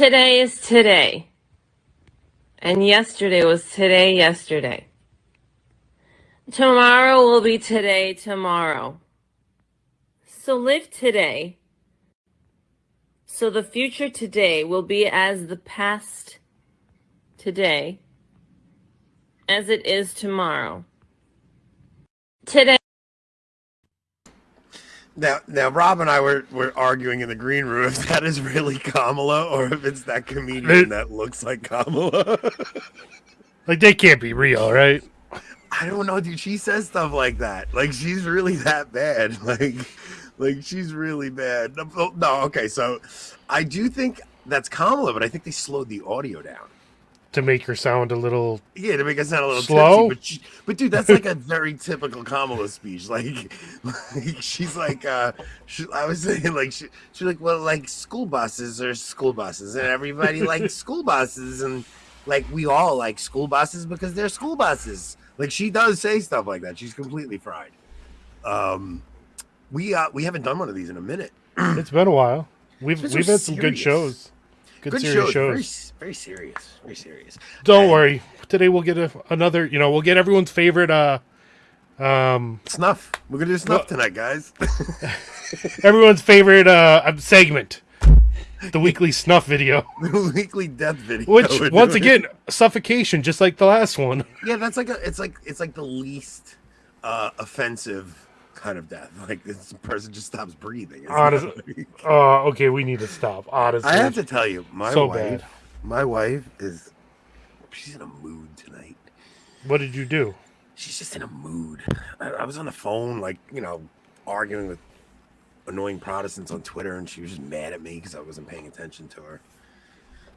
today is today. And yesterday was today, yesterday. Tomorrow will be today, tomorrow. So live today. So the future today will be as the past today as it is tomorrow. Today. Now, now, Rob and I were, were arguing in the green room if that is really Kamala or if it's that comedian that looks like Kamala. like they can't be real, right? I don't know, dude. She says stuff like that. Like she's really that bad. Like, like she's really bad. No, no, okay. So, I do think that's Kamala, but I think they slowed the audio down to make her sound a little yeah to make her sound a little slow. Tipsy, but, she, but dude, that's like a very typical Kamala speech. Like, like she's like, uh, she, I was saying like she, she's like, well, like school buses are school buses, and everybody likes school buses, and like we all like school buses because they're school buses. Like she does say stuff like that. She's completely fried. Um, we uh we haven't done one of these in a minute. it's been a while. We've we've had some good shows. Good, good shows. shows. Very, very serious. Very serious. Don't and worry. Today we'll get a, another. You know, we'll get everyone's favorite. uh um Snuff. We're gonna do snuff tonight, guys. everyone's favorite uh segment. The weekly snuff video. The weekly death video. Which once again, suffocation, just like the last one. Yeah, that's like a it's like it's like the least uh offensive kind of death. Like this person just stops breathing. Honestly, uh, okay, we need to stop. Honestly, I have to tell you, my so wife, bad. My wife is, she's in a mood tonight. What did you do? She's just in a mood. I, I was on the phone, like you know, arguing with annoying Protestants on Twitter, and she was just mad at me because I wasn't paying attention to her.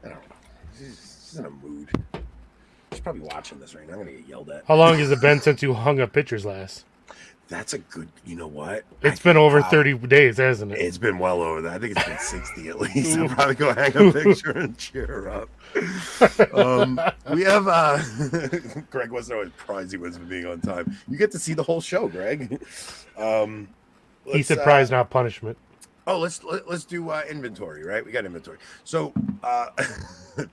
I don't know. She's, she's in a mood. She's probably watching this right now. I'm gonna get yelled at. How long has it been since you hung up pictures last? That's a good. You know what? It's I been over thirty days, hasn't it? It's been well over that. I think it's been sixty at least. I'll probably go hang a picture and cheer her up. Um, we have uh, Greg wasn't always prize he was for being on time. You get to see the whole show, Greg. Um, he said prize, uh, not punishment. Oh, let's let, us let us do uh, inventory, right? We got inventory. So, uh,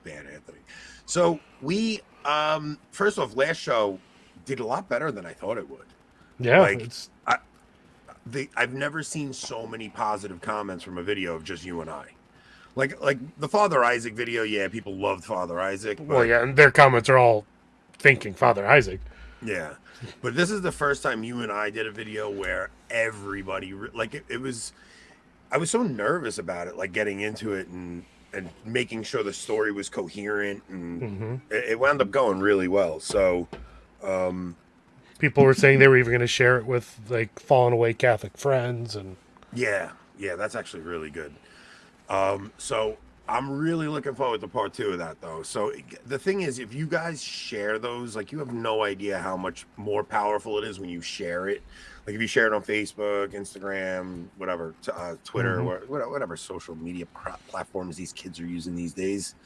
bad Anthony. So we um, first off, last show did a lot better than I thought it would. Yeah, like it's... I, the, I've never seen so many positive comments from a video of just you and I. Like like the Father Isaac video, yeah, people loved Father Isaac. But, well, yeah, and their comments are all thinking Father Isaac. Yeah, but this is the first time you and I did a video where everybody like it, it was. I was so nervous about it, like getting into it and and making sure the story was coherent, and mm-hmm. it, it wound up going really well. So, um, people were saying they were even going to share it with like fallen away Catholic friends and yeah, yeah, that's actually really good. Um, so I'm really looking forward to part two of that though. So the thing is, if you guys share those, like you have no idea how much more powerful it is when you share it. Like if you share it on Facebook, Instagram, whatever, uh, Twitter, mm-hmm. whatever social media platforms these kids are using these days.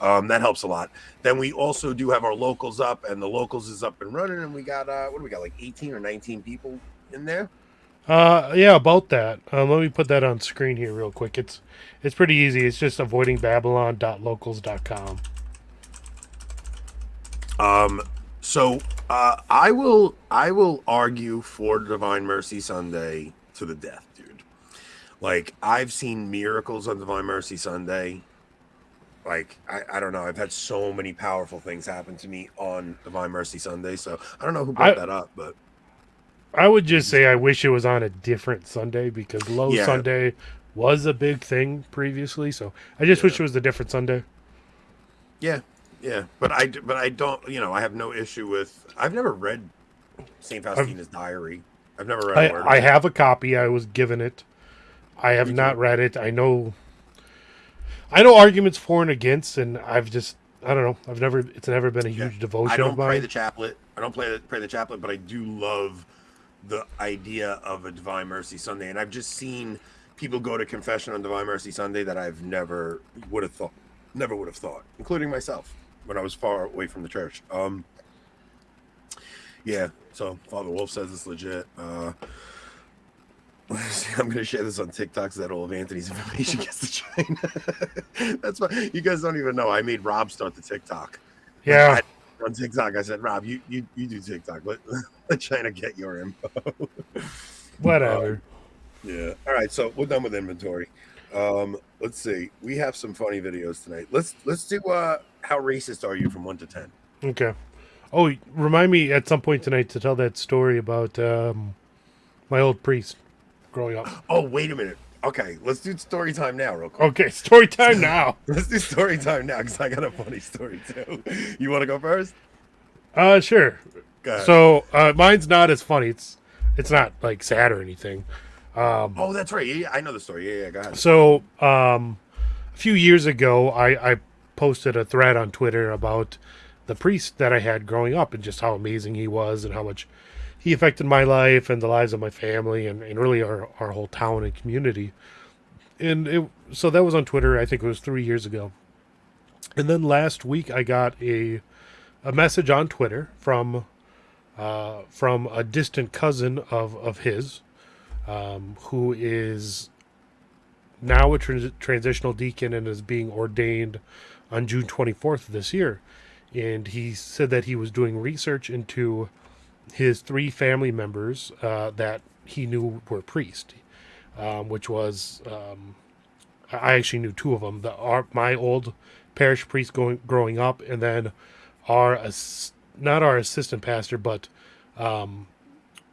Um, that helps a lot. Then we also do have our locals up, and the locals is up and running, and we got uh, what do we got, like 18 or 19 people in there? Uh, yeah, about that. Um, let me put that on screen here real quick. It's it's pretty easy. It's just avoidingbabylon.locals.com. Um, so uh, I will I will argue for Divine Mercy Sunday to the death, dude. Like I've seen miracles on Divine Mercy Sunday like I, I don't know. I've had so many powerful things happen to me on divine mercy sunday so i don't know who brought I, that up but i would just say i wish it was on a different sunday because low yeah. sunday was a big thing previously so i just yeah. wish it was a different sunday. Yeah yeah but i but i don't you know i have no issue with i've never read saint faustina's I've, diary. I've never read i, I have a copy. I was given it. I have not read it. I know I know arguments for and against, and I've just I don't know. I've never it's never been a huge yeah. devotion. I don't pray the chaplet. I don't play the, pray the chaplet, but I do love the idea of a Divine Mercy Sunday, and I've just seen people go to confession on Divine Mercy Sunday that I've never would have thought, never would have thought, including myself when I was far away from the church. Um, yeah. So Father Wolf says it's legit. Uh, I'm gonna share this on TikTok so that all of Anthony's information gets to China. That's why you guys don't even know. I made Rob start the TikTok. Yeah. I, on TikTok, I said, Rob, you you, you do TikTok. Let, let China get your info. Whatever. yeah. All right. So we're done with inventory. Um, let's see. We have some funny videos tonight. Let's let's do uh how racist are you from one to ten? Okay. Oh, remind me at some point tonight to tell that story about um, my old priest growing up. Oh, wait a minute. Okay, let's do story time now, real quick. Okay, story time now. Let's do story time now because I got a funny story too. You want to go first? Uh, sure. So uh, mine's not as funny. It's it's not like sad or anything. Um, oh, that's right. Yeah, yeah, I know the story. Yeah, yeah, go ahead. So um, a few years ago, I, I posted a thread on Twitter about the priest that I had growing up and just how amazing he was and how much he affected my life and the lives of my family and, and really our, our whole town and community. And it, so that was on Twitter. I think it was three years ago. And then last week, I got a a message on Twitter from uh, from a distant cousin of of his, um, who is now a trans- transitional deacon and is being ordained on June 24th of this year. And he said that he was doing research into his three family members uh, that he knew were priests, um, which was um, I actually knew two of them. The our, my old parish priest going growing up, and then our not our assistant pastor, but um,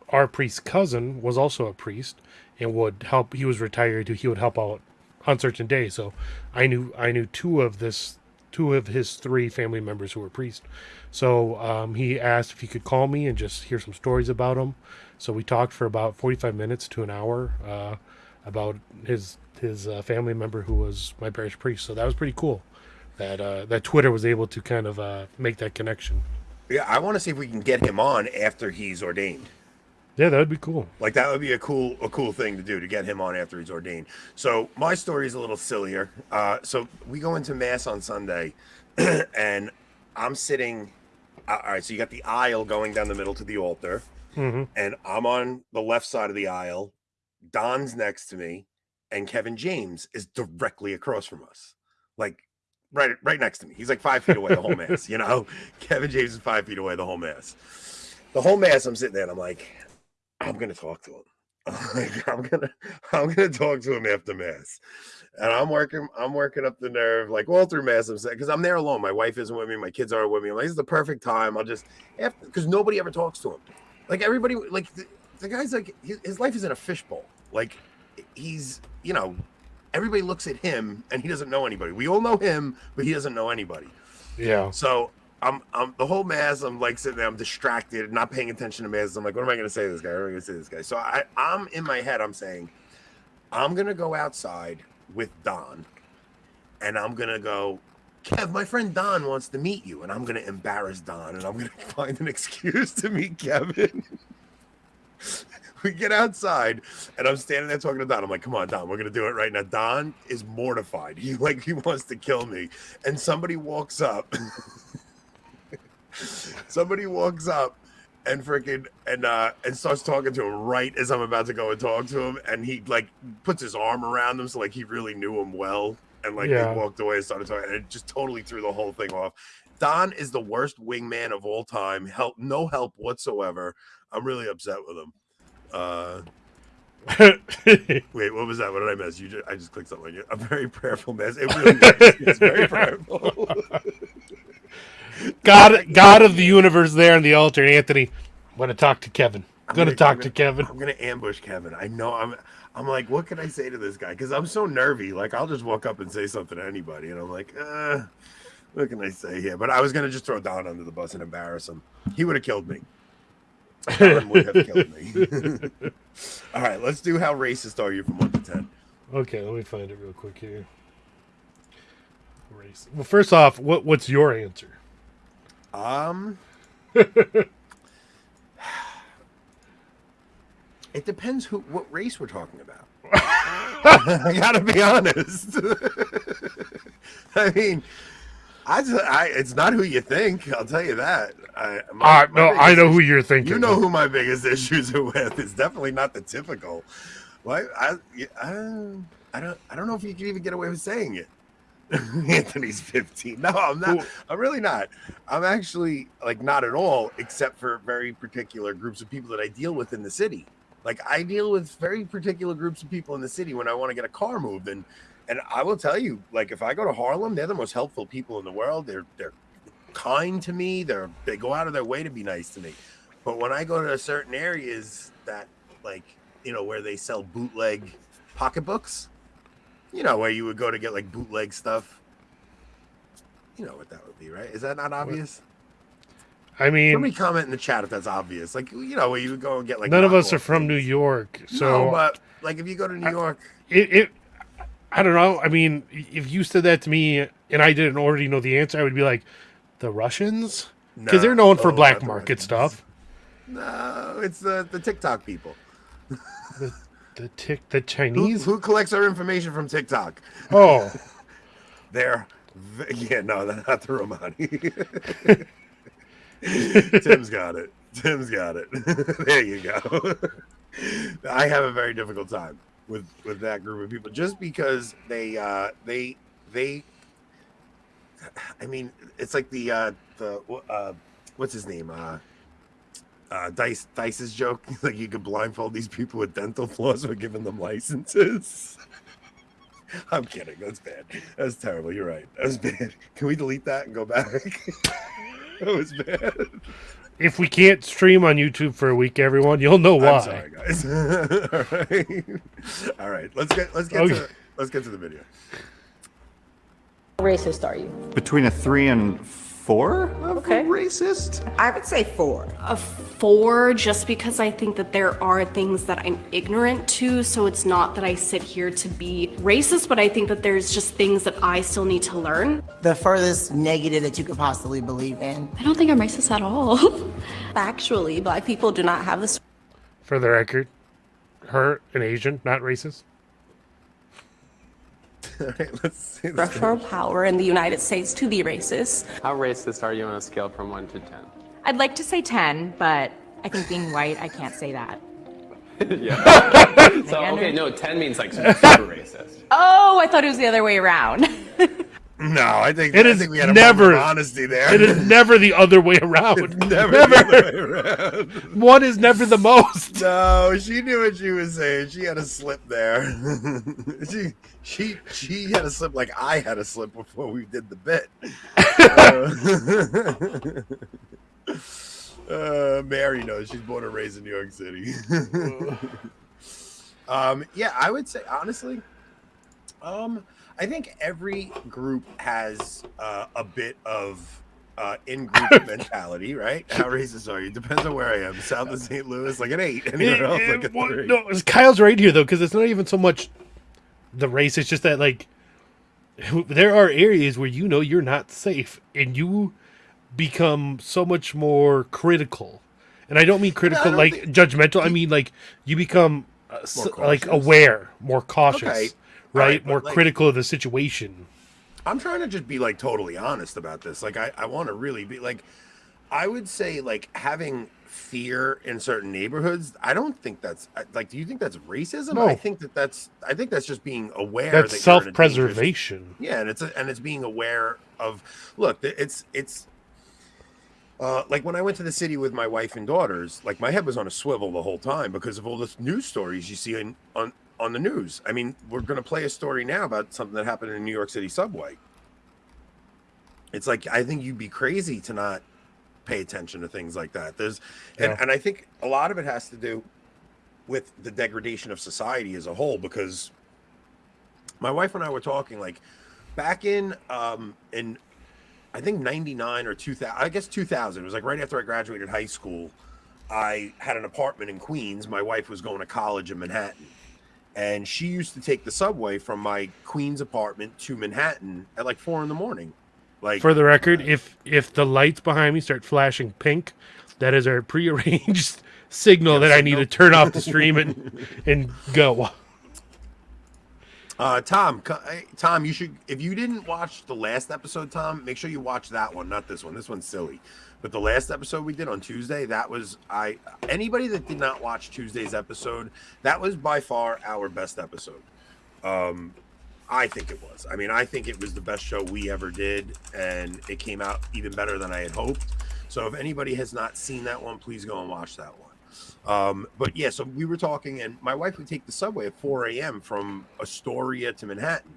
our priest's cousin was also a priest and would help. He was retired. He would help out on certain days. So I knew I knew two of this two of his three family members who were priests. So um, he asked if he could call me and just hear some stories about them. So we talked for about forty five minutes to an hour uh, about his his uh, family member who was my parish priest. So that was pretty cool. That uh, that Twitter was able to kind of uh, make that connection. Yeah, I want to see if we can get him on after he's ordained. Yeah, that would be cool. Like that would be a cool a cool thing to do to get him on after he's ordained. So my story is a little sillier. Uh, so we go into mass on Sunday, and I'm sitting. All right, so you got the aisle going down the middle to the altar, hmm and I'm on the left side of the aisle. Don's next to me, and Kevin James is directly across from us, like right right next to me. He's like five feet away the whole mass. You know, Kevin James is five feet away the whole mass. The whole mass, I'm sitting there, and I'm like, I'm gonna talk to him. Like, I'm gonna I'm gonna talk to him after mass. And I'm working, I'm working up the nerve, like all through mass. I'm saying because I'm there alone. My wife isn't with me, my kids aren't with me. I'm like, this is the perfect time. I'll just after because nobody ever talks to him. Like everybody, like the, the guy's like his, his life is in a fishbowl. Like he's, you know, everybody looks at him and he doesn't know anybody. We all know him, but he doesn't know anybody. Yeah. So I'm, I'm the whole mass. I'm like sitting there. I'm distracted, not paying attention to mass. I'm like, what am I going to say to this guy? What am I going to say to this guy? So I, I'm in my head. I'm saying, I'm going to go outside with Don, and I'm going to go. Kev, my friend Don wants to meet you, and I'm going to embarrass Don, and I'm going to find an excuse to meet Kevin. we get outside, and I'm standing there talking to Don. I'm like, "Come on, Don, we're gonna do it right now." Don is mortified. He like he wants to kill me, and somebody walks up. somebody walks up and freaking and uh and starts talking to him right as I'm about to go and talk to him, and he like puts his arm around him, so like he really knew him well, and like Yeah. they walked away and started talking, and it just totally threw the whole thing off. Don is the worst wingman of all time. Help, no help whatsoever. I'm really upset with him. Uh, wait, what was that? What did I miss? You just, I just clicked something. A very prayerful mess. It really was. It's very prayerful. God, God of the universe, there on the altar, Anthony. I'm gonna talk to Kevin. I'm gonna gonna- talk I'm to gonna- Kevin. I'm gonna ambush Kevin. I know. I'm. I'm like, what can I say to this guy? Because I'm so nervy. Like, I'll just walk up and say something to anybody, and I'm like, uh, what can I say here? But I was gonna just throw Don under the bus and embarrass him. He would have killed me. Don would have killed me. All right, let's do how racist are you from one to ten. Okay, let me find it real quick here. Race. Well, first off, what what's your answer? Um, it depends who what race we're talking about. I gotta be honest. I mean, I, just, I it's not who you think. I'll tell you that. I, my- Uh, no, I know who you're thinking. You know who my biggest issues are with. It's definitely not the typical. Well, I, I, I, I don't, I don't know if you can even get away with saying it. Anthony's 15. No, I'm not. Well- I'm really not. I'm actually like not at all, except for very particular groups of people that I deal with in the city. Like I deal with very particular groups of people in the city when I want to get a car moved, and and I will tell you, like if I go to Harlem, they're the most helpful people in the world. They're they're kind to me. They're they go out of their way to be nice to me. But when I go to certain areas that like you know where they sell bootleg pocketbooks, you know where you would go to get like bootleg stuff. You know what that would be, right? Is that not obvious? I mean, Somebody comment in the chat if that's obvious. Like you know where you would go and get like none of us are from New. York, so no, but like if you go to New I- York, it, it I don't know. I mean, if you said that to me and I didn't already know the answer, I would be like, the Russians, because they're known for Oh, black market Russians. stuff. no, it's the the TikTok people. The tick, the Chinese. who collects our information from TikTok? Oh, They're yeah, no, not the Romani. Tim's got it. Tim's got it. there you go. I have a very difficult time with with that group of people just because they uh they they I mean, it's like the uh the uh what's his name? Uh uh, Dice Dice's joke, like you could blindfold these people with dental floss for giving them licenses. I'm kidding. That's bad. That's terrible. You're right. That was bad. Can we delete that and go back? that was bad. if we can't stream on YouTube for a week, everyone, you'll know why. I'm sorry, guys. All right. All right. Let's get let's get Okay. to let's get to the video. How racist are you? Between a three and four of Okay. racist? I would say four. a four just because I think that there are things that I'm ignorant to. So it's not that I sit here to be racist, but I think that there's just things that I still need to learn. The furthest negative that you could possibly believe in. I don't think I'm racist at all. Factually, black people do not have this. For the record, her an Asian, not racist. All right. Let's see. this structural power in the United States to be racist. How racist are you on a scale from 1 to 10? I'd like to say 10, but I think being white, I can't say that. yeah. so, okay, no, 10 means like super racist. Oh, I thought it was the other way around. No, I think It I is think we had a never- of honesty there. It is never the other way around. never, the other way around. One is never the most. No, she knew what she was saying. She had a slip there. she she she had a slip like I had a slip before we did the bit. Uh, uh, Mary knows she's born and raised in New York City. um, yeah, I would say honestly, um, I think every group has uh, a bit of uh, in-group mentality, right? How racist are you? Depends on where I am. South of St. Louis, like an eight. Anywhere else, like a well, three. no, Kyle's right here though, because it's not even so much the race. It's just that like there are areas where you know you're not safe, and you become so much more critical. And I don't mean critical don't like think- judgmental. I mean like you become uh, like aware, more cautious, Okay. Right? Alright, but, more like- critical of the situation. I'm trying to just be like totally honest about this. Like I, I want to really be like I would say like having fear in certain neighborhoods. I don't think that's like. Do you think that's racism? No. I think that that's. I think that's just being aware. That's that self-preservation. Yeah, and it's a, and it's being aware of. Look, it's it's. Uh, like when I went to the city with my wife and daughters, like my head was on a swivel the whole time because of all the news stories you see in, on on the news. I mean, we're going to play a story now about something that happened in New York City subway. It's like I think you'd be crazy to not pay attention to things like that. There's and, and I think a lot of it has to do with the degradation of society as a whole because my wife and I were talking like back in um in I think 99 or 2000 I guess 2000 it was like right after I graduated high school I had an apartment in Queens my wife was going to college in Manhattan and she used to take the subway from my Queens apartment to Manhattan at like 4 in the morning like For the uh, record, if if the lights behind me start flashing pink, that is our prearranged signal that I need to turn off the stream and and go. Uh, Tom, Tom, you should if you didn't watch the last episode, Tom, make sure you watch that one, not this one. This one's silly. But the last episode we did on Tuesday, that was I anybody that did not watch Tuesday's episode, that was by far our best episode. Um I think it was. I mean, I think it was the best show we ever did, and it came out even better than I had hoped. So if anybody has not seen that one, please go and watch that one. Um, but yeah, so we were talking, and my wife would take the subway at 4 a.m. from Astoria to Manhattan,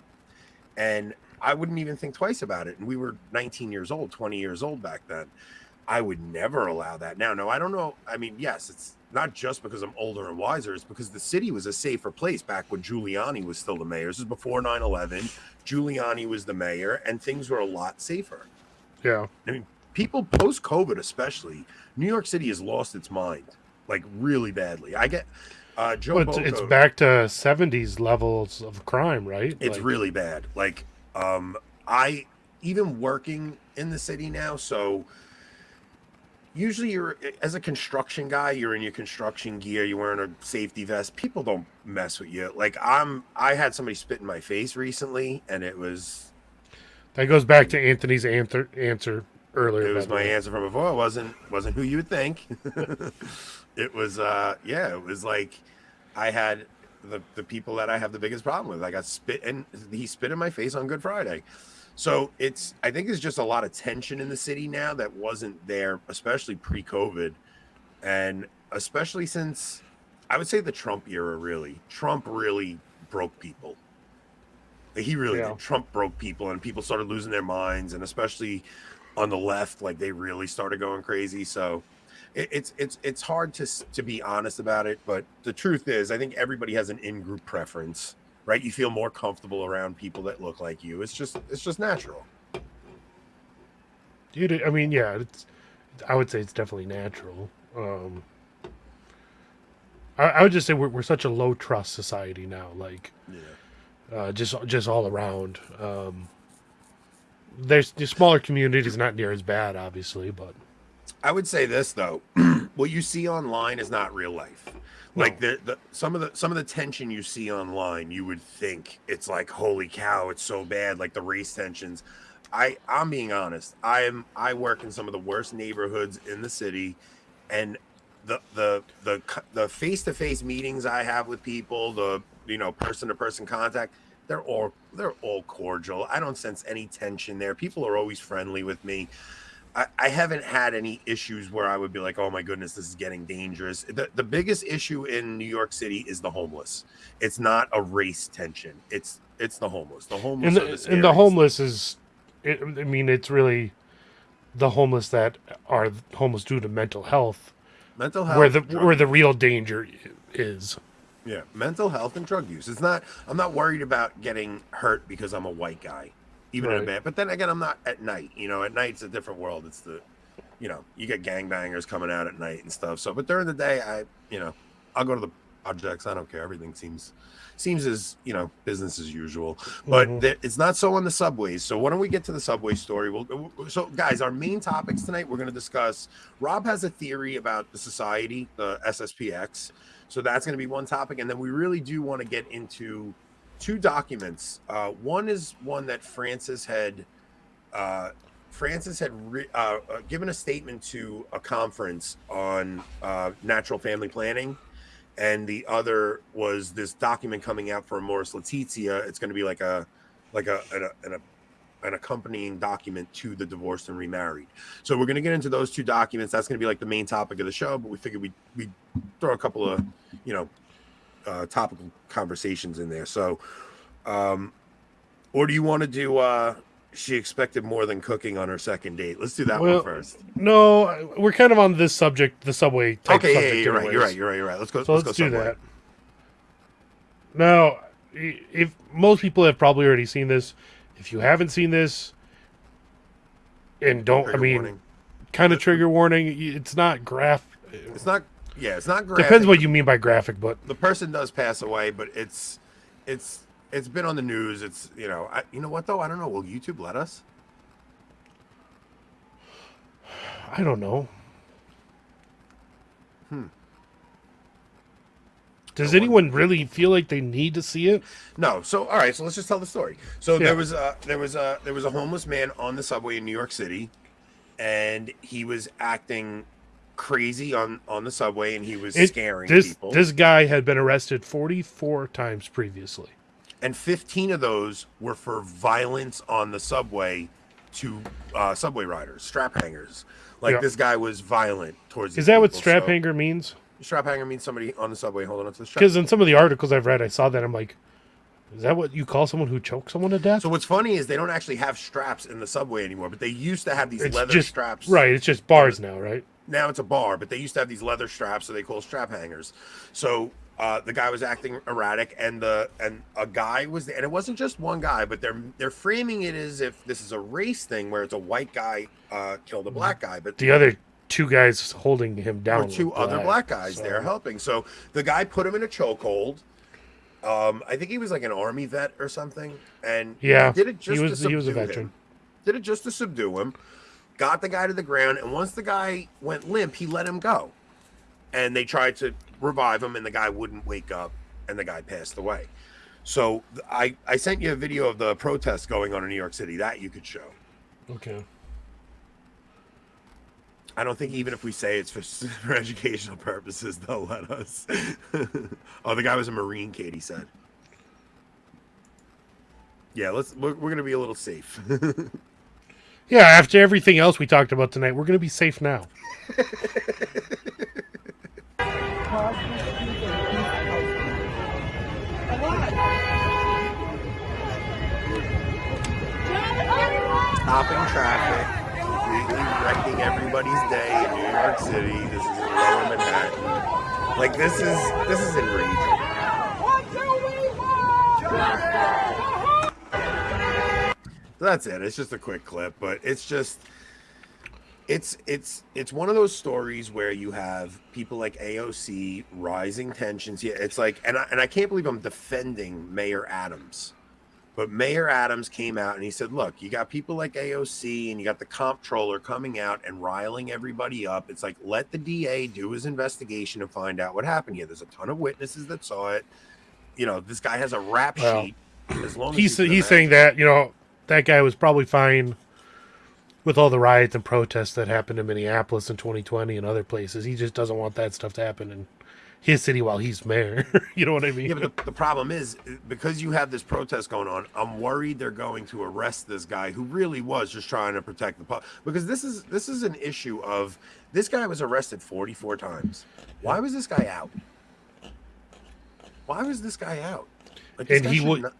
and I wouldn't even think twice about it. And we were 19 years old, 20 years old back then. I would never allow that now. No, I don't know. I mean, yes, it's not just because I'm older and wiser, it's because the city was a safer place back when Giuliani was still the mayor. This is before 9 11. Giuliani was the mayor, and things were a lot safer. Yeah. I mean, people post COVID, especially, New York City has lost its mind like really badly. I get uh, Joe. Well, it's, it's back to 70s levels of crime, right? It's Like, really bad. Like, um, I even working in the city now, so usually you're as a construction guy, you're in your construction gear, you're wearing a safety vest. People don't mess with you. Like I'm, I had somebody spit in my face recently, and it was That goes back to Anthony's answer answer earlier. it was my way. answer from before. It wasn't wasn't who you would think. it was uh yeah, it was like I had the the people that I have the biggest problem with. I got spit and he spit in my face on Good Friday. So it's I think there's just a lot of tension in the city now that wasn't there, especially pre-COVID. And especially since I would say the Trump era really. Trump really broke people. Like, He really Yeah. Trump broke people and people started losing their minds and especially on the left like they really started going crazy so it, it's it's it's hard to to be honest about it but the truth is i think everybody has an in-group preference right you feel more comfortable around people that look like you it's just it's just natural Dude, I mean, yeah, it's. I would say it's definitely natural. Um, I, I would just say we're we're such a low trust society now. Like, yeah uh, just just all around. Um, there's the smaller communities not near as bad, obviously, but I would say this though, what you see online is not real life. Like the, the some of the some of the tension you see online, you would think it's like holy cow, it's so bad. Like the race tensions. I I'm being honest. I am I work in some of the worst neighborhoods in the city, and the the the the face to face meetings I have with people, the you know person to person contact, they're all they're all cordial. I don't sense any tension there. People are always friendly with me. I, I haven't had any issues where I would be like, oh my goodness, this is getting dangerous. The, the biggest issue in New York City is the homeless. It's not a race tension. It's it's the homeless. The homeless and are the, the and the homeless is, it, I mean, it's really the homeless that are homeless due to mental health, mental health. where the where the real danger is. yeah, mental health and drug use. It's not. I'm not worried about getting hurt because I'm a white guy, even in a band. But then again, I'm not at night. You know, at night it's a different world. It's the, you know, you get gangbangers coming out at night and stuff. So, but during the day, I, you know, I'll go to the projects. I don't care. Everything seems seems as you know business as usual. But Mhm. there- it's not so on the subways. So why don't we get to the subway story? We'll, so guys, our main topics tonight we're going to discuss. Rob has a theory about the society, the SSPX. So that's going to be one topic, and then we really do want to get into two documents. Uh, one is one that Francis had. Uh, Francis had re- uh, uh, given a statement to a conference on uh, natural family planning, and the other was this document coming out for Amoris Laetitia. It's going to be like a like a an, an, an accompanying document to the divorced and remarried. So we're going to get into those two documents. That's going to be like the main topic of the show. But we figured we we throw a couple of you know uh, topical conversations in there. So, um, or do you want to do? Uh, she expected more than cooking on her second date. Let's do that Well, one first. No, we're kind of on this subject, the subway type Okay, subject. yeah, you're right. You're right. You're right. You're right. Let's go. So let's, let's, go do Subway. that. Now, if most people have probably already seen this, if you haven't seen this, and don't, I mean, warning. kind of trigger warning. It's not graph. It's not. Yeah, it's not graphic. Depends what you mean by graphic, but the person does pass away, but it's it's it's been on the news. It's you know I, you know what though I don't know. Will YouTube let us? I don't know. Hmm. Does anyone really feel like they need to see it? No. So all right. So let's just tell the story. So Yeah. there was a there was a there was a homeless man on the subway in New York City, and he was acting crazy on on the subway, and he was It- scaring this people. this guy had been arrested 44 times previously. and 15 of those were for violence on the subway to uh, subway riders, strap hangers. Like Yeah. this guy was violent towards. Is that what strap so- hanger means? Strap hanger means somebody on the subway holding onto the strap. Because in some of the articles I've read, I saw that I'm like, is that what you call someone who chokes someone to death? So what's funny is they don't actually have straps in the subway anymore, but they used to have these it's leather just straps. right. It's just bars now, right? Now it's a bar, but they used to have these leather straps, so they call strap hangers. So uh, the guy was acting erratic, and the and a guy was there, and it wasn't just one guy, but they're they're framing it as if this is a race thing where it's a white guy uh, killed a black guy, but The other two guys holding him down. or two were other black guys so- there helping. So the guy put him in a chokehold. Um, I think he was like an army vet or something, and Yeah, he did it just he was- he was a veteran. him. Did it just to subdue him. Got the guy to the ground, and once the guy went limp, he let him go. And they tried to revive him, and the guy wouldn't wake up, and the guy passed away. So I I sent you a video of the protest going on in New York City that you could show. Okay. I don't think even if we say it's for, for educational purposes, they'll let us. oh, the guy was a Marine, Katie said. Yeah, let's. We're, we're gonna be a little safe. Yeah. After everything else we talked about tonight, we're gonna be safe now. Stopping traffic, completely wrecking everybody's day in New York City. This is in Lower Manhattan. Like this is this is enraging. That's it. It's just a quick clip, but it's just it's it's it's one of those stories where you have people like AOC rising tensions. Yeah, it's like and I, and I can't believe I'm defending Mayor Adams. But Mayor Adams came out and he said, "Look, you got people like AOC and you got the comptroller coming out and riling everybody up. It's like let the DA do his investigation and find out what happened here. There's a ton of witnesses that saw it. You know, this guy has a rap Well, sheet. As long as He's you he's saying that you know that guy was probably fine with all the riots and protests that happened in Minneapolis in 2020 and other places. He just doesn't want that stuff to happen in his city while he's mayor. you know what I mean? Yeah, but the, the problem is because you have this protest going on. I'm worried they're going to arrest this guy who really was just trying to protect the public. Because this is this is an issue of this guy was arrested 44 times. Why was this guy out? Why was this guy out? Like, this and guy he would not-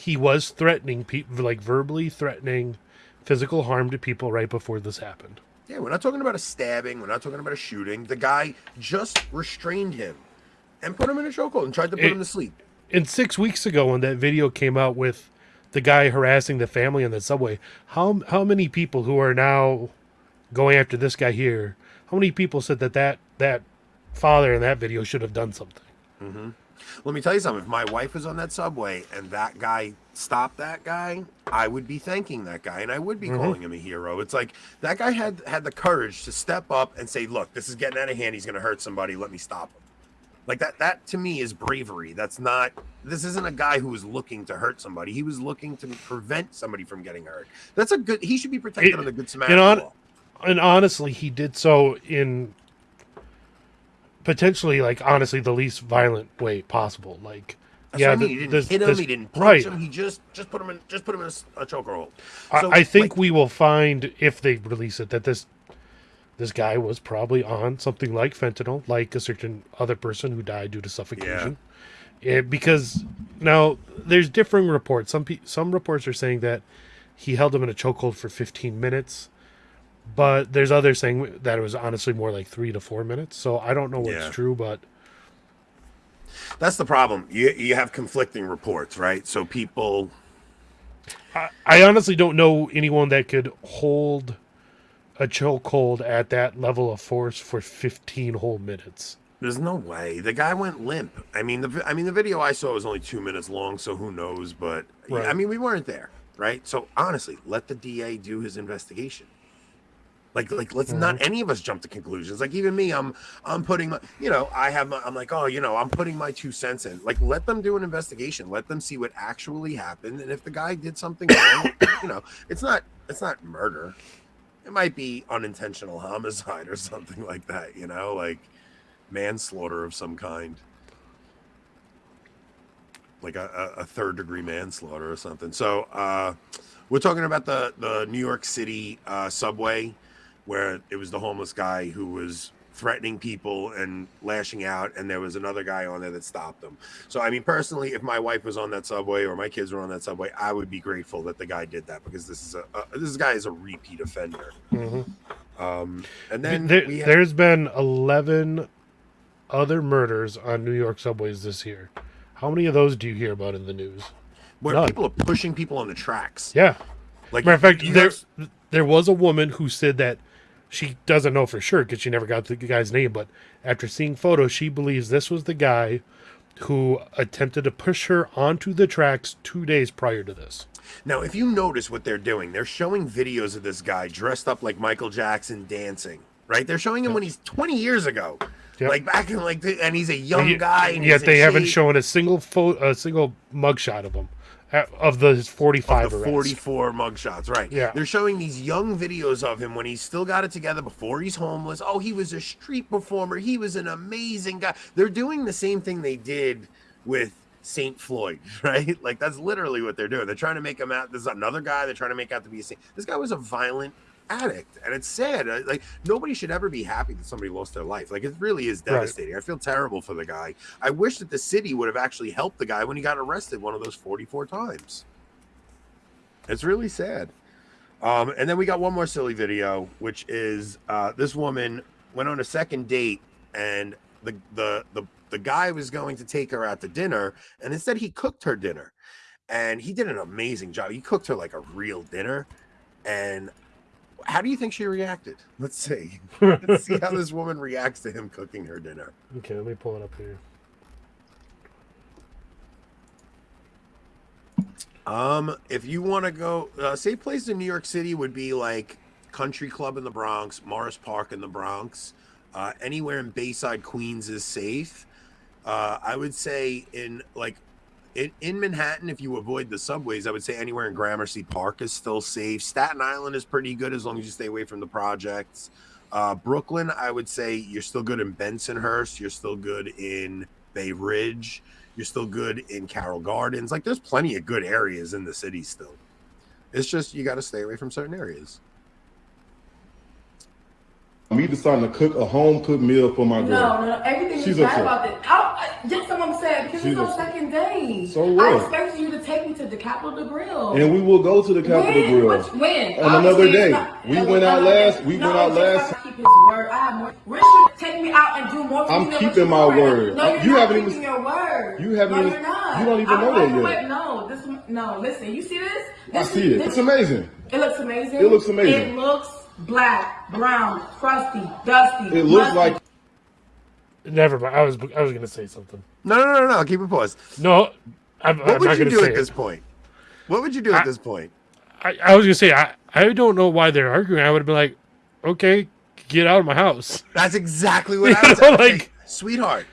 he was threatening people like verbally threatening physical harm to people right before this happened. Yeah, we're not talking about a stabbing. We're not talking about a shooting. The guy just restrained him and put him in a chokehold and tried to put It- him to sleep. And 6 weeks ago when that video came out with the guy harassing the family on the subway, how how many people who are now going after this guy here, how many people said that that that father in that video should have done something? hmm Let me tell you something. If my wife was on that subway and that guy stopped that guy, I would be thanking that guy and I would be Mhm. calling him a hero. It's like that guy had had the courage to step up and say, "Look, this is getting out of hand. He's going to hurt somebody. Let me stop him." Like that that to me is bravery. That's not this isn't a guy who was looking to hurt somebody. He was looking to prevent somebody from getting hurt. That's a good he should be protected It- under the good Samaritan on, and honestly, he did so in potentially, like, honestly, the least violent way possible. Like, That's yeah, what I mean. He didn't this- hit him. this- he didn't punch right. him. He just just put him in just put him in a chokehold. I, So, I think like, we will find if they release it that this this guy was probably on something like fentanyl, like a certain other person who died due to suffocation. It, because now there's differing reports. Some pe- some reports are saying that he held him in a chokehold for 15 minutes, but there's others saying that it was honestly more like three to four minutes. So I don't know what's Yeah. true, but That's the problem. You you have conflicting reports, right? So people I, I honestly don't know anyone that could hold a chokehold at that level of force for 15 whole minutes. there's no way. The guy went limp. I mean the I mean the video I saw was only 2 minutes long, so who knows, but Right. I mean we weren't there, right? So honestly, let the DA do his investigation. Like, like let's not any of us jump to conclusions. Like even me, I'm I'm putting my, you know, I have my, I'm like, oh, you know, I'm putting my two cents in. Like, let them do an investigation. Let them see what actually happened, and if the guy did something wrong, you know, it's not it's not murder. It might be unintentional homicide or something like that. You know, like manslaughter of some kind like a, a, a third degree manslaughter or something. So uh, we're talking about the the New York City uh, subway, where it was the homeless guy who was threatening people and lashing out, and there was another guy on there that stopped him. So I mean, personally, if my wife was on that subway or my kids were on that subway, I would be grateful that the guy did that because this is a, a this guy is a repeat offender. Um, and then there, had- there's been 11 other murders on New York subways this year. How many of those do you hear about in the news? where none. people are pushing people on the tracks. Yeah. Like Matter of fact, there there was a woman who said that she doesn't know for sure because she never got the guy's name, but after seeing photos, she believes this was the guy who attempted to push her onto the tracks two days prior to this. Now, if you notice what they're doing, they're showing videos of this guy dressed up like Michael Jackson dancing. Right? They're showing him when he's 20 years ago, Yep. like back in like, the, and he's a young And guy. And yet they haven't shape. shown a single pho- a single mugshot of him Uh, of the 45 the arrests. 44 mugshots, right? Yeah. They're showing these young videos of him when he's still got it together before he's homeless. Oh, he was a street performer. He was an amazing guy. They're doing the same thing they did with Saint Floyd, right? Like that's literally what they're doing. They're trying to make him out. There's another guy they're trying to make out to be a saint. This guy was a violent addict, and it's sad. Uh, Like nobody should ever be happy that somebody lost their life. Like it really is Right. devastating. I feel terrible for the guy. I wish that the city would have actually helped the guy when he got arrested one of those 44 times. It's really sad. Um, and then we got one more silly video, which is uh, this woman went on a second date, and the the the the guy was going to take her out to dinner, and instead he cooked her dinner, and he did an amazing job. He cooked her like a real dinner, and how do you think she reacted? Let's see. Let's see how this woman reacts to him cooking her dinner. Okay, let me pull it up here. Um, if you want to go, uh, safe place in New York City would be like Country Club in the Bronx, Morris Park in the Bronx. Uh, anywhere in Bayside, Queens is safe. Uh, I would say in like in, in Manhattan, if you avoid the subways, I would say anywhere in Gramercy Park is still safe. Staten Island is pretty good as long as you stay away from the projects. Uh, Brooklyn, I would say you're still good in Bensonhurst. You're still good in Bay Ridge. You're still good in Carroll Gardens. Like there's plenty of good areas in the city still. It's just you got to stay away from certain areas. Me deciding to cook a home cooked meal for my girl. No, no, everything She's is bad upset. about this. I, I, just someone said because She's it's our upset. second day. So what? I what? expected you to take me to the Capital Grille. And we will go to the Capitol when? Grill Which, when? on another day. not- We no, went out last. We no, went out last. gotta Keep his word. I have more. Rich take me out and do more. I'm keeping my are. word. No, you're You not haven't even- your word. You haven't No, even- you're not. you don't even I'm know that like, yet. No, this. No, listen. You see this? I see it. this- It's amazing. It looks amazing. It looks amazing. It looks black, brown, crusty, dusty. It looks musty. like Never mind. I was I was gonna say something. No, no, no, no. Keep it paused. No, I'm, What I'm would not you do at it. this point? What would you do at this point? I, I was gonna say I I don't know why they're arguing. I would have been like, okay, get out of my house. That's exactly what I You was know, like, like- sweetheart.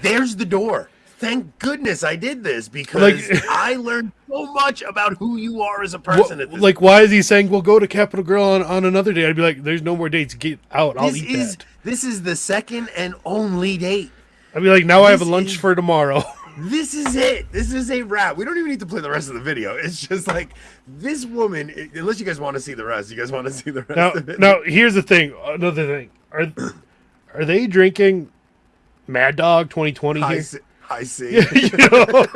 There's the door. Thank goodness I did this because Like- I learned so much about who you are as a person. at this like, why is he saying we'll go to Capital Grille on, on another day? I'd be like, there's no more dates. Get out. I'll this eat is that. this is the second and only date. I'd be like, now I have a lunch is- for tomorrow. This is it. This is a wrap. We don't even need to play the rest of the video. It's just like this woman. Unless you guys want to see the rest, you guys want to see the rest now, now here's the thing. Another thing. Are are they drinking Mad Dog 2020 I here? I see. you know,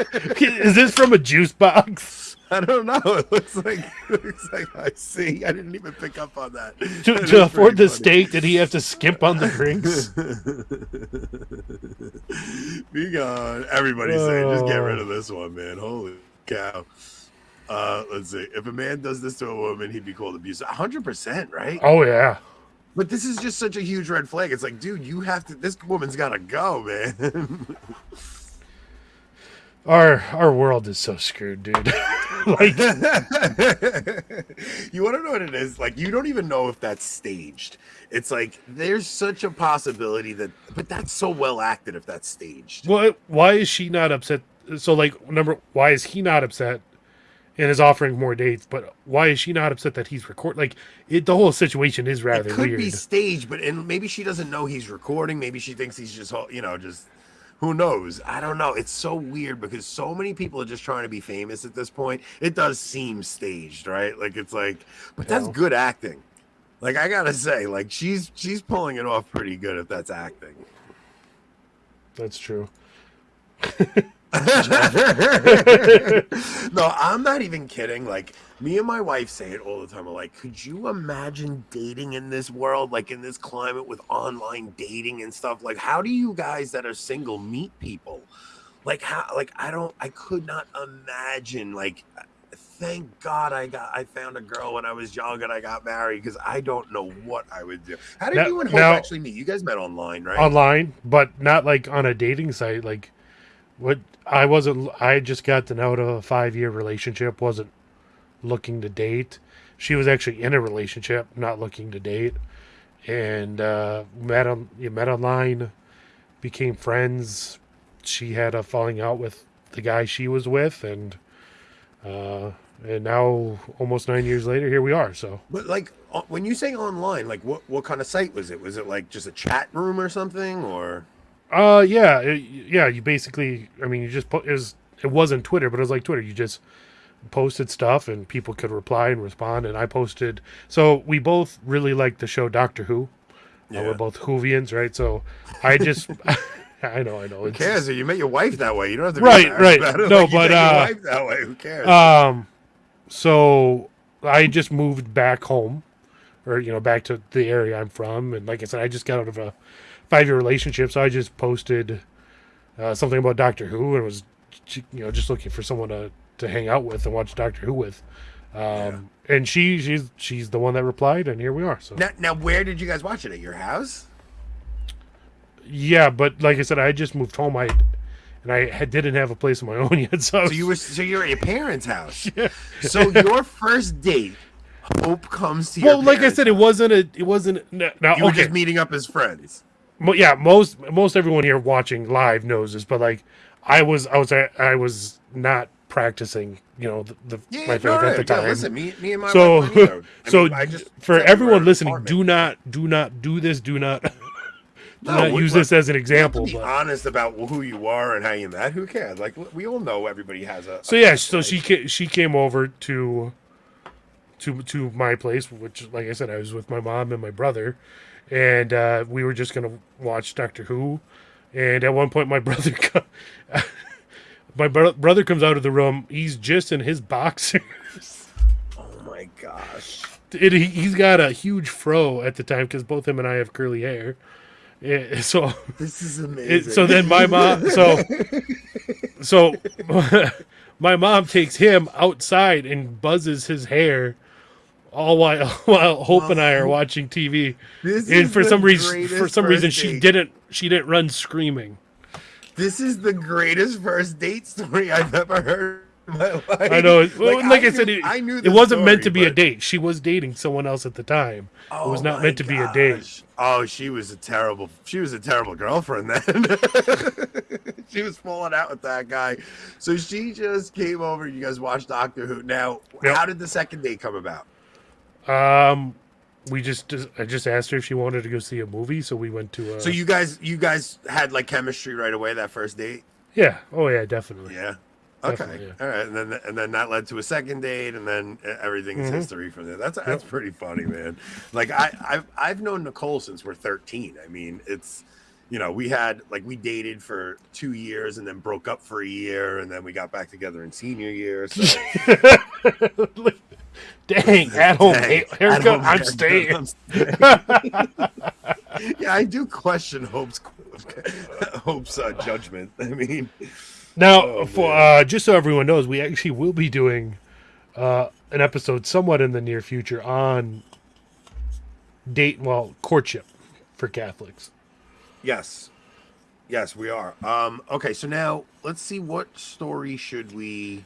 is this from a juice box? I don't know. It looks like it looks like I see. I didn't even pick up on that. To, That to afford the funny. steak, did he have to skimp on the drinks? Be gone. Everybody's saying, just get rid Oh. of this one, man. Holy cow. Uh, let's see. If a man does this to a woman, he'd be called abusive. 100%, right? Oh yeah. But this is just such a huge red flag. It's like, dude, you have to, this woman's got to go, man. Our our world is so screwed, dude. like you want to know what it is? Like, you don't even know if that's staged. It's like there's such a possibility that, but that's so well acted if that's staged. Well, why is she not upset? So, like, number, why is he not upset and is offering more dates? But why is she not upset that he's recording? Like, it, the whole situation is rather It could weird. be staged, but and maybe she doesn't know he's recording. Maybe she thinks he's just, you know, just who knows? I don't know. It's so weird because so many people are just trying to be famous at this point. It does seem staged, right? Like it's like, but that's good acting. Like I gotta say, like she's she's pulling it off pretty good if that's acting. That's true. no, I'm not even kidding. Like me and my wife say it all the time. We're like, could you imagine dating in this world, like in this climate with online dating and stuff? Like, how do you guys that are single meet people? Like how? Like I don't. I could not imagine. Like, thank God I got. I found a girl when I was young and I got married because I don't know what I would do. How did Now- you and Hope now- actually meet? You guys met online, right? Online, but not like on a dating site. Like, what I wasn't, I just gotten out of a five year relationship, wasn't looking to date. She was actually in a relationship, not looking to date. And uh, met on, you met online, became friends. She had a falling out with the guy she was with, and uh, and now almost nine years later, here we are. So But like when you say online, like what what kind of site was it? Was it like just a chat room or something, or? Uh, yeah, it, yeah. You basically, I mean, you just put it was it wasn't Twitter, but it was like Twitter. You just posted stuff and people could reply and respond. And I posted. So we both really like the show Doctor Who. Uh, Yeah. we're both Whovians, right? So I just, I know, I know. Who cares? You met your wife that way. You don't have to be Right, right. No, Like, you but, uh, wife that way. Who cares? Um, so I just moved back home, or you know, back to the area I'm from, and like I said, I just got out of a five year relationship, so I just posted uh, something about Doctor Who and was, you know, just looking for someone to to hang out with and watch Doctor Who with. Um, and she she's she's the one that replied, and here we are. So now, now, where did you guys watch it? At your house? yeah, but like I said, I just moved home. I and I had, didn't have a place of my own yet, so, So you were so you're at your parents' house. yeah. So your first date, Hope comes to well, like I said, it wasn't a it wasn't no, now You were okay. just meeting up as friends. Yeah, most most everyone here watching live knows this, but like I was I was I was not practicing, you know, the, the Yeah, my faith no, at the yeah, time. listen, me- me and my so wife. So I just for said we were everyone listening, apartment. do not do not do this. Do not do No, not we- use this as an you have to example. Be But honest about who you are and how you met. Who cares? Like we all know everybody has a. so yeah, so she ca- she came over to to to my place, which like I said, I was with my mom and my brother, and uh, we were just gonna watch Doctor Who. And at one point, my brother, co- my bro- brother comes out of the room. He's just in his boxers. Oh my gosh. It, he, he's got a huge fro at the time because both him and I have curly hair. Yeah, so This is it, amazing. so then my mom so so my mom takes him outside and buzzes his hair all while while Hope and I are watching TV. This and for some reason for some reason first she didn't she didn't run screaming. This is the greatest first date story I've ever heard in my life. I know. it- Well, like, I, said, knew- it, I knew it wasn't meant to story, be a date. She was dating someone else at the time. it was Oh not meant to be a date. Oh, she was a terrible. She was a terrible girlfriend then. she was falling out with that guy. So she just came over. You guys watched Doctor Who. Now, Yep. how did the second date come about? Um, we just, just I just asked her if she wanted to go see a movie, so we went to. Uh, So you guys, you guys had like chemistry right away that first date. yeah, oh yeah, definitely. Yeah. Okay. Definitely, All right. And then and then that led to a second date, and then e, everything is Mhm. history from there. That's that's pretty funny, man. Like I I've I've known Nicole since we're 13. I mean, it's you know we had like we dated for two years and then broke up for a year, and then we got back together in senior year. So Dang, at home Dang, ha- haircut, home I'm haircut, staying. I'm staying. yeah, I do question Hope's Hope's uh, judgment. I mean, Now, Oh, for uh, just so everyone knows, we actually will be doing uh, an episode somewhat in the near future on date, well, courtship for Catholics. Yes. Yes, we are. Um, okay, so now let's see what story should we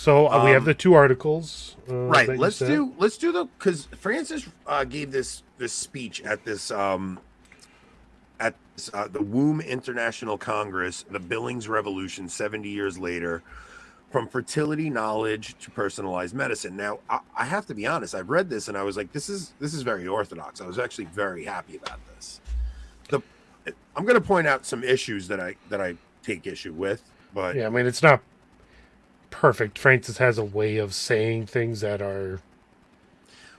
So uh, we have Um, the two articles. Uh, right let's do let's do the because francis uh, gave this this speech at this um at this, uh, the WOOMB international congress the billings revolution 70 years later from fertility knowledge to personalized medicine. Now I, I have to be honest i've read this and i was like this is this is very orthodox. I was actually very happy about this. The i'm going to point out some issues that i that i take issue with but Yeah, I mean it's not perfect. Francis has a way of saying things that are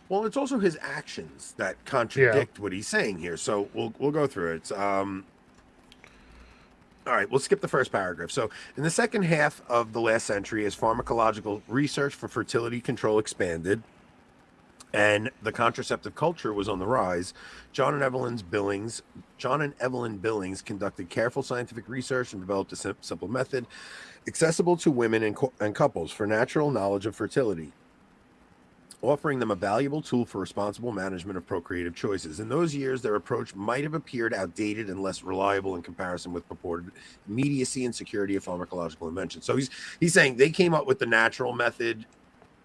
Well, it's also his actions that contradict what he's saying here. So we'll we'll go through it. Um, all right, we'll skip the first paragraph. So, in the second half of the last century, as pharmacological research for fertility control expanded and the contraceptive culture was on the rise, John and Evelyn's Billings, John and Evelyn Billings conducted careful scientific research and developed a sim- simple method accessible to women and, and couples for natural knowledge of fertility offering them a valuable tool for responsible management of procreative choices. In those years, their approach might have appeared outdated and less reliable in comparison with purported immediacy and security of pharmacological invention. So he's he's saying they came up with the natural method,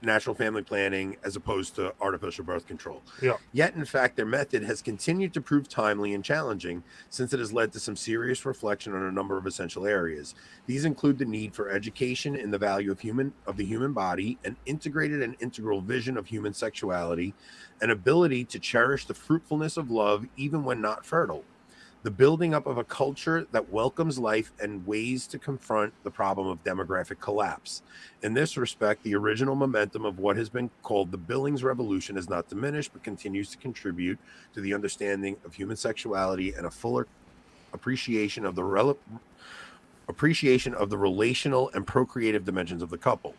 natural family planning, as opposed to artificial birth control. Yeah. Yet, in fact, their method has continued to prove timely and challenging since it has led to some serious reflection on a number of essential areas. These include the need for education in the value of human of the human body, an integrated and integral vision of human sexuality, an ability to cherish the fruitfulness of love even when not fertile, the building up of a culture that welcomes life and ways to confront the problem of demographic collapse. In this respect, the original momentum of what has been called the Billings Revolution has not diminished, but continues to contribute to the understanding of human sexuality and a fuller appreciation of the rel- appreciation of the relational and procreative dimensions of the couple.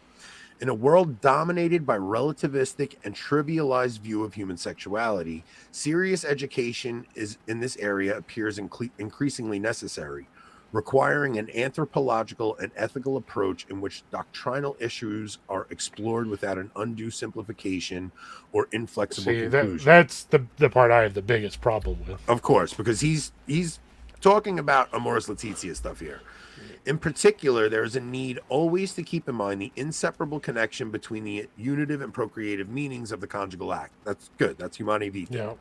In a world dominated by relativistic and trivialized view of human sexuality, serious education is in this area appears incle- increasingly necessary, requiring an anthropological and ethical approach in which doctrinal issues are explored without an undue simplification or inflexible see that, conclusion. that's the the part I have the biggest problem with. Of course, because he's he's talking about Amoris Laetitia stuff here. In particular, there is a need always to keep in mind the inseparable connection between the unitive and procreative meanings of the conjugal act. That's good. That's Humanae Vitae. Yeah.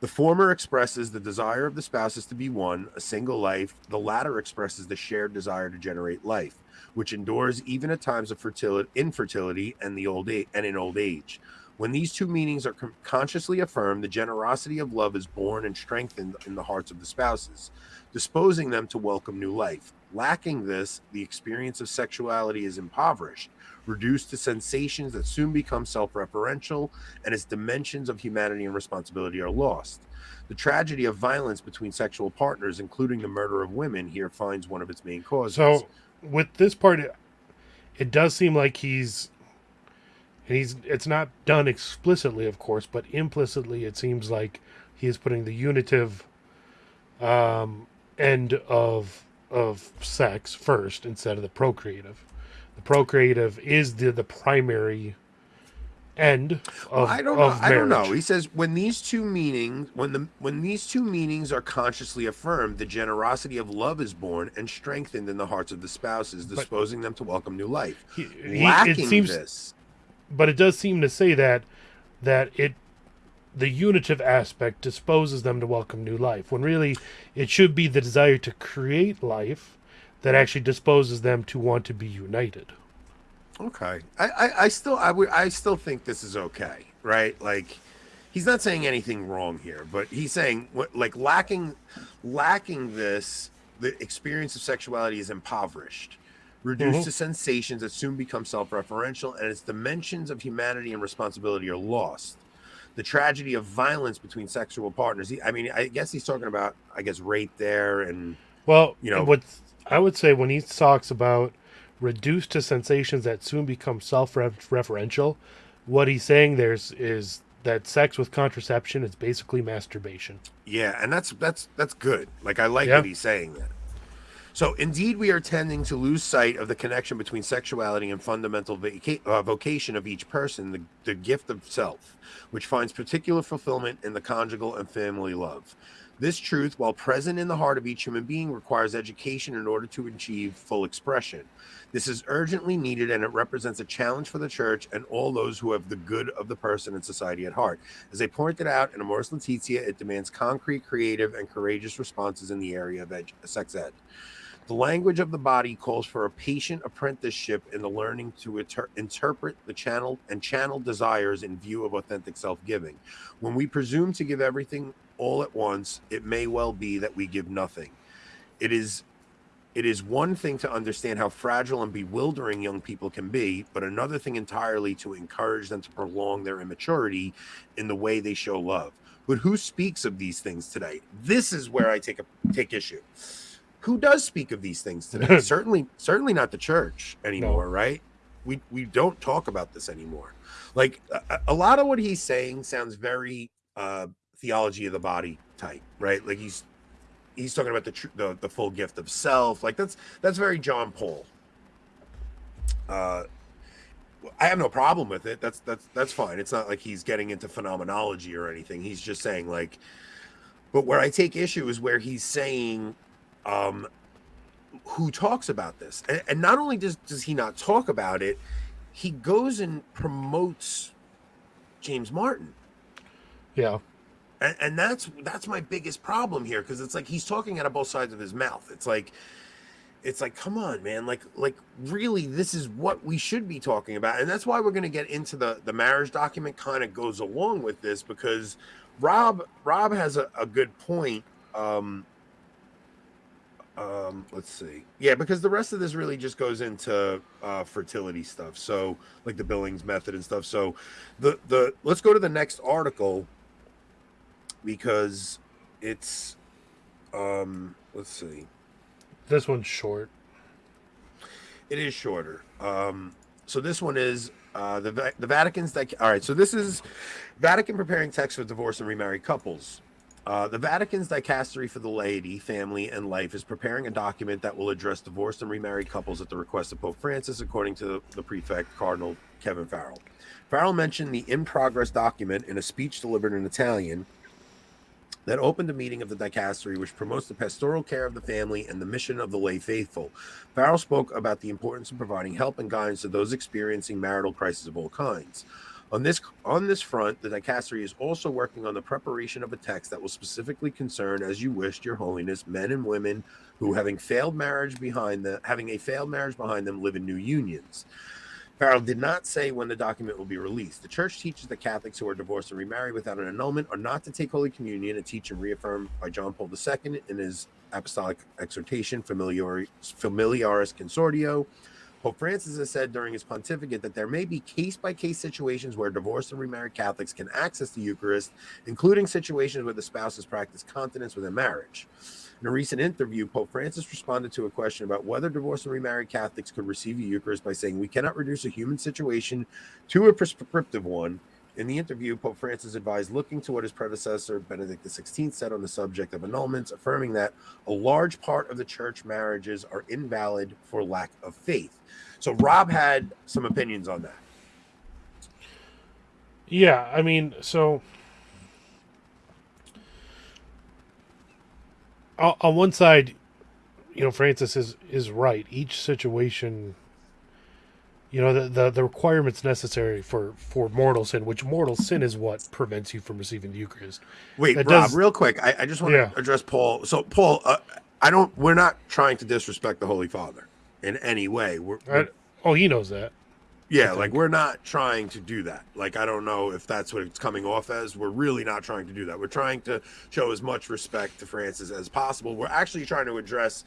The former expresses the desire of the spouses to be one, a single life. The latter expresses the shared desire to generate life, which endures even at times of fertility, infertility, and the old age, and in old age. When these two meanings are con- consciously affirmed, the generosity of love is born and strengthened in the hearts of the spouses, disposing them to welcome new life. Lacking this, the experience of sexuality is impoverished, reduced to sensations that soon become self referential, and its dimensions of humanity and responsibility are lost. The tragedy of violence between sexual partners, including the murder of women, here finds one of its main causes. So with this part, it, does seem like he's, he's. It's not done explicitly, of course, but implicitly, it seems like he is putting the unitive um, end of of sex first instead of the procreative. The procreative is the the primary end of, I don't know. of I don't know. He says when these two meanings, when the when these two meanings are consciously affirmed, the generosity of love is born and strengthened in the hearts of the spouses, disposing them to welcome new life. He- Lacking it seems, this, but it does seem to say that that it the unitive aspect disposes them to welcome new life when really it should be the desire to create life that actually disposes them to want to be united okay. I, I, I still, I would, I still think this is okay, right? Like, he's not saying anything wrong here, but he's saying what, like, lacking, lacking this, the experience of sexuality is impoverished. Reduced Mhm. to sensations that soon become self-referential, and its dimensions of humanity and responsibility are lost. The tragedy of violence between sexual partners. He, I mean, I guess he's talking about, I guess, rape there, and Well, you know, what I would say when he talks about reduced to sensations that soon become self-referential, what he's saying there's is that sex with contraception is basically masturbation. Yeah, and that's that's that's good. Like I like Yeah. that he's saying that. So indeed, we are tending to lose sight of the connection between sexuality and fundamental vaca- uh, vocation of each person, the, the gift of self, which finds particular fulfillment in the conjugal and family love. This truth, while present in the heart of each human being, requires education in order to achieve full expression. This is urgently needed and it represents a challenge for the church and all those who have the good of the person and society at heart. As they pointed out in Amoris Laetitia, it demands concrete, creative, and courageous responses in the area of ed- sex ed. The language of the body calls for a patient apprenticeship in the learning to inter- interpret the channel and channel desires in view of authentic self-giving. When we presume to give everything all at once, it may well be that we give nothing. It is it is one thing to understand how fragile and bewildering young people can be, but another thing entirely to encourage them to prolong their immaturity in the way they show love. But who speaks of these things today? This is where I take a take issue. Who does speak of these things today? certainly, certainly not the church anymore, right? We we don't talk about this anymore. Like a, a lot of what he's saying sounds very uh theology of the body type, right? Like he's he's talking about the, tr- the the full gift of self. Like that's that's very John Paul. Uh, I have no problem with it. That's that's that's fine. It's not like he's getting into phenomenology or anything. He's just saying like, but where I take issue is where he's saying, um, who talks about this, and, and not only does does he not talk about it, he goes and promotes James Martin. Yeah. and, and that's that's my biggest problem here because it's like he's talking out of both sides of his mouth. It's like it's like come on man. Like like really this is what we should be talking about. And that's why we're going to get into the the marriage document kind of goes along with this because rob rob has a, a good point um um let's see. Yeah because the rest of this really just goes into uh fertility stuff. So like the billings method and stuff. So the the let's go to the next article because it's um let's see. This one's short. it is shorter. Um so this one is uh the the vatican's that all right. So this is vatican preparing text for divorce and remarried couples uh, the Vatican's dicastery for the laity, family, and life is preparing a document that will address divorced and remarried couples at the request of Pope Francis, according to the prefect, Cardinal Kevin Farrell. Farrell mentioned the in progress document in a speech delivered in Italian that opened a meeting of the dicastery, which promotes the pastoral care of the family and the mission of the lay faithful. Farrell spoke about the importance of providing help and guidance to those experiencing marital crises of all kinds. On this on this front, the dicastery is also working on the preparation of a text that will specifically concern, as you wished, Your Holiness, men and women who, having failed marriage behind them, having a failed marriage behind them, live in new unions. Farrell did not say when the document will be released. The church teaches that Catholics who are divorced and remarried without an annulment are not to take Holy Communion, a teaching reaffirmed by John Paul II in his apostolic exhortation, Familiaris, Familiaris Consortio. Pope Francis has said during his pontificate that there may be case by case situations where divorced and remarried Catholics can access the Eucharist, including situations where the spouses practice continence within marriage. In a recent interview, Pope Francis responded to a question about whether divorced and remarried Catholics could receive the Eucharist by saying, We cannot reduce a human situation to a prescriptive one. In the interview, Pope Francis advised looking to what his predecessor, Benedict XVI, said on the subject of annulments, affirming that a large part of the church marriages are invalid for lack of faith. So, Rob had some opinions on that. Yeah, I mean, so on on one side, you know, Francis is is right. Each situation, you know, the the, the requirements necessary for for mortal sin, which mortal sin is what prevents you from receiving the Eucharist. Wait, That Rob, does- real quick. I, I just want Yeah. to address Paul. So, Paul, uh, I don't. We're not trying to disrespect the Holy Father in any way. We're, I, oh, he knows that. yeah, like we're not trying to do that. Like I don't know if that's what it's coming off as. We're really not trying to do that. We're trying to show as much respect to Francis as possible. We're actually trying to address.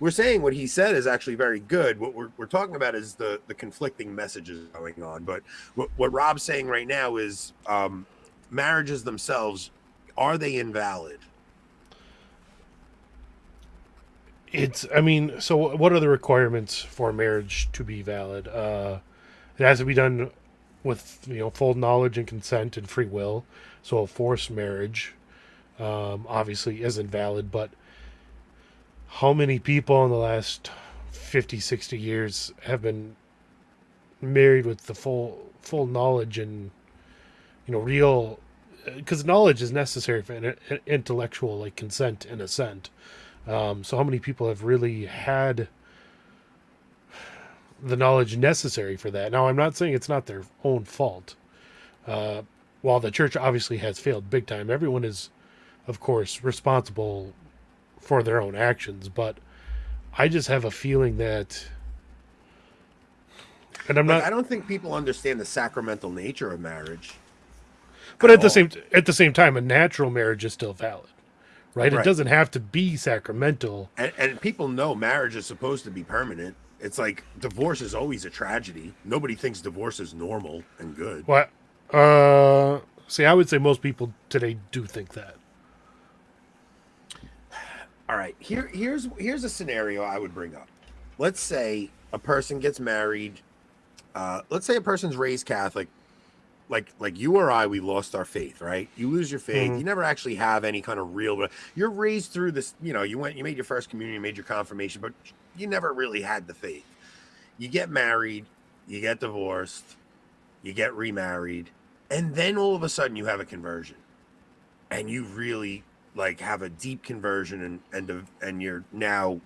We're saying what he said is actually very good. What we're, we're talking about is the the conflicting messages going on. But what, what Rob's saying right now is um, marriages themselves are they invalid? It's. I mean, so what are the requirements for marriage to be valid? Uh, it has to be done with you know full knowledge and consent and free will. So a forced marriage, um, obviously, isn't valid. But how many people in the last 50, 60 years have been married with the full full knowledge and you know real because knowledge is necessary for in- in- intellectual like consent and assent. Um, so how many people have really had the knowledge necessary for that? Now, I'm not saying it's not their own fault. Uh, while the church obviously has failed big time, everyone is, of course, responsible for their own actions. But I just have a feeling that, and I'm Like, not. I don't think people understand the sacramental nature of marriage. But at the all. same at the same time, a natural marriage is still valid, right? It doesn't have to be sacramental. And, and people know marriage is supposed to be permanent. It's like divorce is always a tragedy. Nobody thinks divorce is normal and good. What? Uh, see, I would say most people today do think that. All right, here here's here's a scenario I would bring up. Let's say a person gets married. Uh, let's say a person's raised Catholic, like like you or I, we lost our faith, right? You lose your faith. Mhm. You never actually have any kind of real. You're raised through this. You know, you went, you made your first communion, you made your confirmation, but you never really had the faith. You get married, you get divorced, you get remarried, and then all of a sudden you have a conversion, and you really like have a deep conversion and and and you're now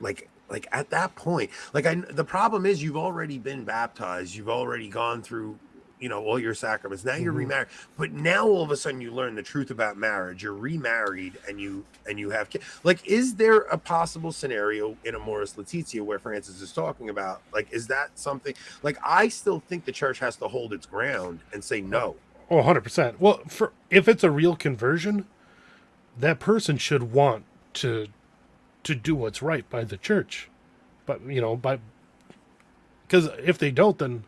like like at that point like i the problem is you've already been baptized you've already gone through you know all your sacraments now you're Mhm. remarried but now all of a sudden you learn the truth about marriage you're remarried and you and you have kids like is there a possible scenario in amoris laetitia where francis is talking about like is that something like i still think the church has to hold its ground and say no Oh, 100%. Well, for if it's a real conversion, that person should want to to do what's right by the church. But, you know, by cuz if they don't then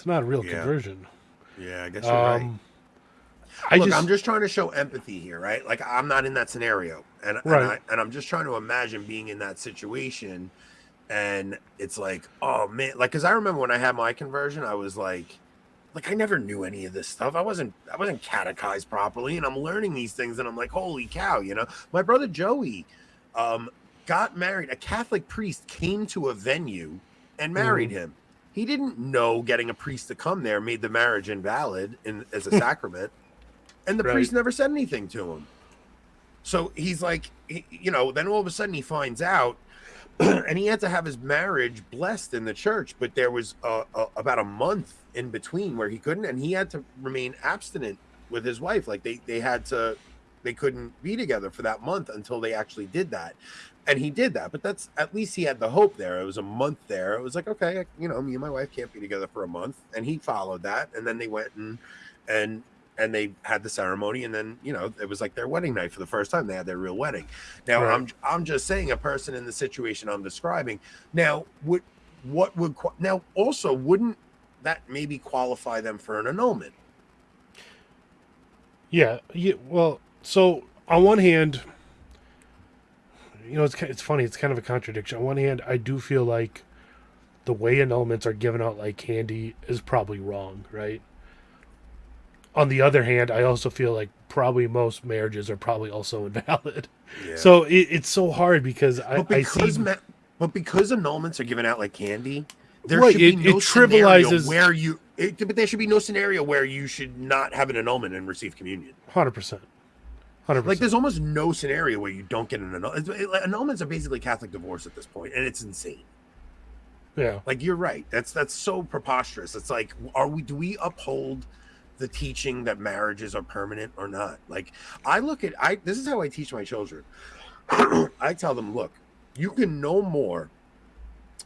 it's not a real Yeah. conversion. yeah i guess you're right Um I Look, just I'm just trying to show empathy here, right? Like I'm not in that scenario, and and, Right. I, and I'm just trying to imagine being in that situation, and it's like, oh man, like because I remember when I had my conversion, I was like, like I never knew any of this stuff. I wasn't I wasn't catechized properly, and I'm learning these things, and I'm like, holy cow, you know. My brother Joey, um, got married. A Catholic priest came to a venue and married Mhm. him. He didn't know getting a priest to come there made the marriage invalid in as a sacrament and the Right. priest never said anything to him. So he's like, he, you know, then all of a sudden he finds out, and he had to have his marriage blessed in the church, but there was uh a, about a month in between where he couldn't, and he had to remain abstinent with his wife. Like they they had to, they couldn't be together for that month until they actually did that. And he did that, but that's at least he had the hope there. It was a month there. It was like, okay, you know, me and my wife can't be together for a month, and he followed that, and then they went and and and they had the ceremony and then you know it was like their wedding night for the first time they had their real wedding now Right. i'm i'm just saying a person in the situation i'm describing now would what would now also wouldn't that maybe qualify them for an annulment Yeah, yeah. Well, so on one hand, you know, it's it's funny. It's kind of a contradiction. On one hand, I do feel like the way annulments are given out like candy is probably wrong, right? On the other hand, I also feel like probably most marriages are probably also invalid. Yeah. So it, it's so hard because I, but I because see. ma- but because annulments are given out like candy there Right, should be it- no it scenario trivializes- where you it, but there should be no scenario where you should not have an annulment and receive communion Hundred percent. Hundred Like there's almost no scenario where you don't get an annulment. Annulments are basically Catholic divorce at this point, and it's insane. Yeah. Like you're right. That's that's so preposterous. It's like, are we? Do we uphold the teaching that marriages are permanent or not? Like I look at I. This is how I teach my children. I tell them, look, you can no more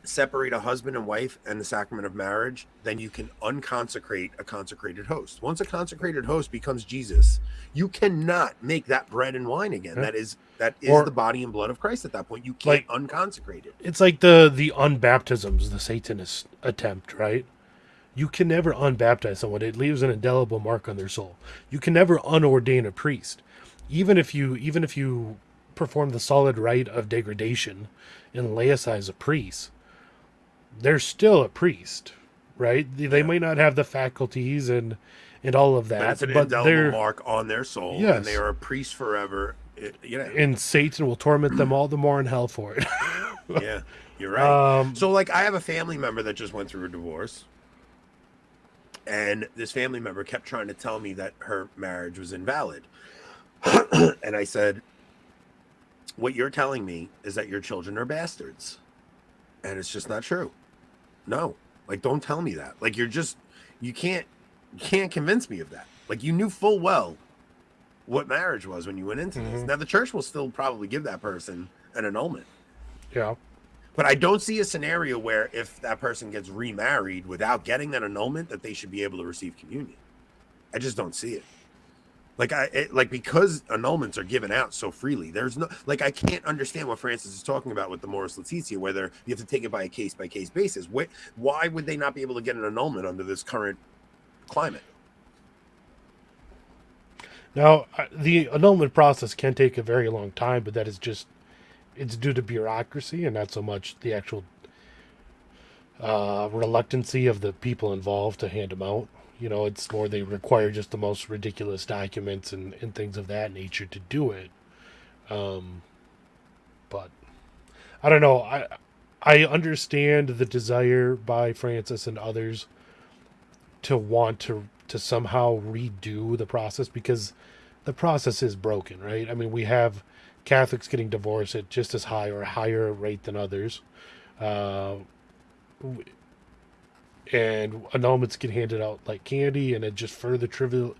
separate a husband and wife and the sacrament of marriage then you can unconsecrate a consecrated host. Once a consecrated host becomes Jesus, you cannot make that bread and wine again. Yeah. That is that is Or- the body and blood of Christ at that point. You can't like, unconsecrate it. It's like the the unbaptisms, the Satanist attempt, right? You can never unbaptize someone; it leaves an indelible mark on their soul. You can never unordain a priest, even if you even if you perform the solid rite of degradation and laicize a priest. They're still a priest, right? They, they might not have the faculties and and all of But that, it's an but indelible they're mark on their soul, and Yes. they are a priest forever. It, you know, and Satan will torment them all the more in hell for it. yeah, you're right. Um, so, like, I have a family member that just went through a divorce, and this family member kept trying to tell me that her marriage was invalid. and I said, What you're telling me is that your children are bastards. And it's just not true. No. Like, don't tell me that. Like, you're just, you can't, you can't convince me of that. Like, you knew full well what marriage was when you went into this. Mhm. Now, the church will still probably give that person an annulment. Yeah. But I don't see a scenario where if that person gets remarried without getting that annulment, that they should be able to receive communion. I just don't see it. Like I it, like because annulments are given out so freely. There's no like I can't understand what Francis is talking about with the Amoris Laetitia, whether you have to take it by a case by case basis. Why, why would they not be able to get an annulment under this current climate? Now, the annulment process can take a very long time, but that is just it's due to bureaucracy and not so much the actual uh, reluctancy of the people involved to hand them out. You know, it's more they require just the most ridiculous documents and, and things of that nature to do it. Um, but I don't know. I I understand the desire by Francis and others to want to to somehow redo the process because the process is broken, right? I mean, we have Catholics getting divorced at just as high or higher rate than others. Uh, and annulments get handed out like candy, and it just further trivial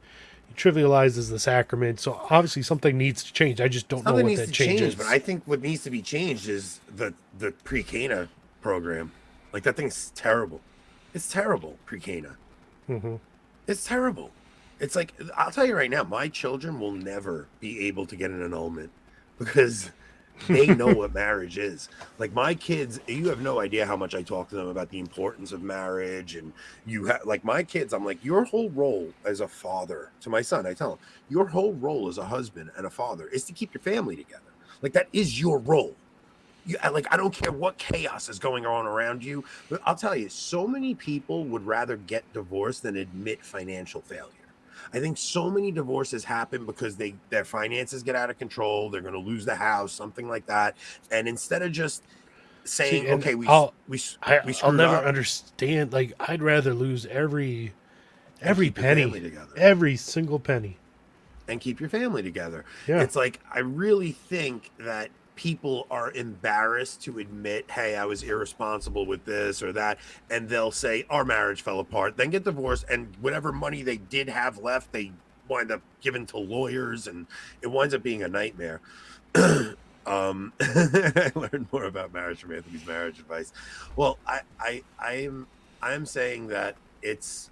trivializes the sacrament. So obviously something needs to change. I just don't know what needs that to change change, but I think what needs to be changed is the the pre Cana program. Like that thing's terrible. It's terrible, pre Cana. Mhm. It's terrible. It's like I'll tell you right now, my children will never be able to get an annulment because they know what marriage is. Like my kids, you have no idea how much I talk to them about the importance of marriage. And you have like my kids, I'm like, your whole role as a father to my son, I tell him, your whole role as a husband and a father is to keep your family together. Like that is your role. You, like I don't care what chaos is going on around you, but I'll tell you, so many people would rather get divorced than admit financial failure. I think so many divorces happen because they their finances get out of control. They're going to lose the house, something like that. And instead of just saying, See, "Okay, we I'll- we I, we I'll never up," understand. Like, I'd rather lose every every keep your family penny, together. every single penny. and keep your family together. Yeah. It's like I really think that people are embarrassed to admit, "Hey, I was irresponsible with this or that," and they'll say, "Our marriage fell apart," then get divorced, and whatever money they did have left, they wind up giving to lawyers, and it winds up being a nightmare. um, I learned more about marriage from Anthony's marriage advice. Well, I, I, I'm, I'm saying that it's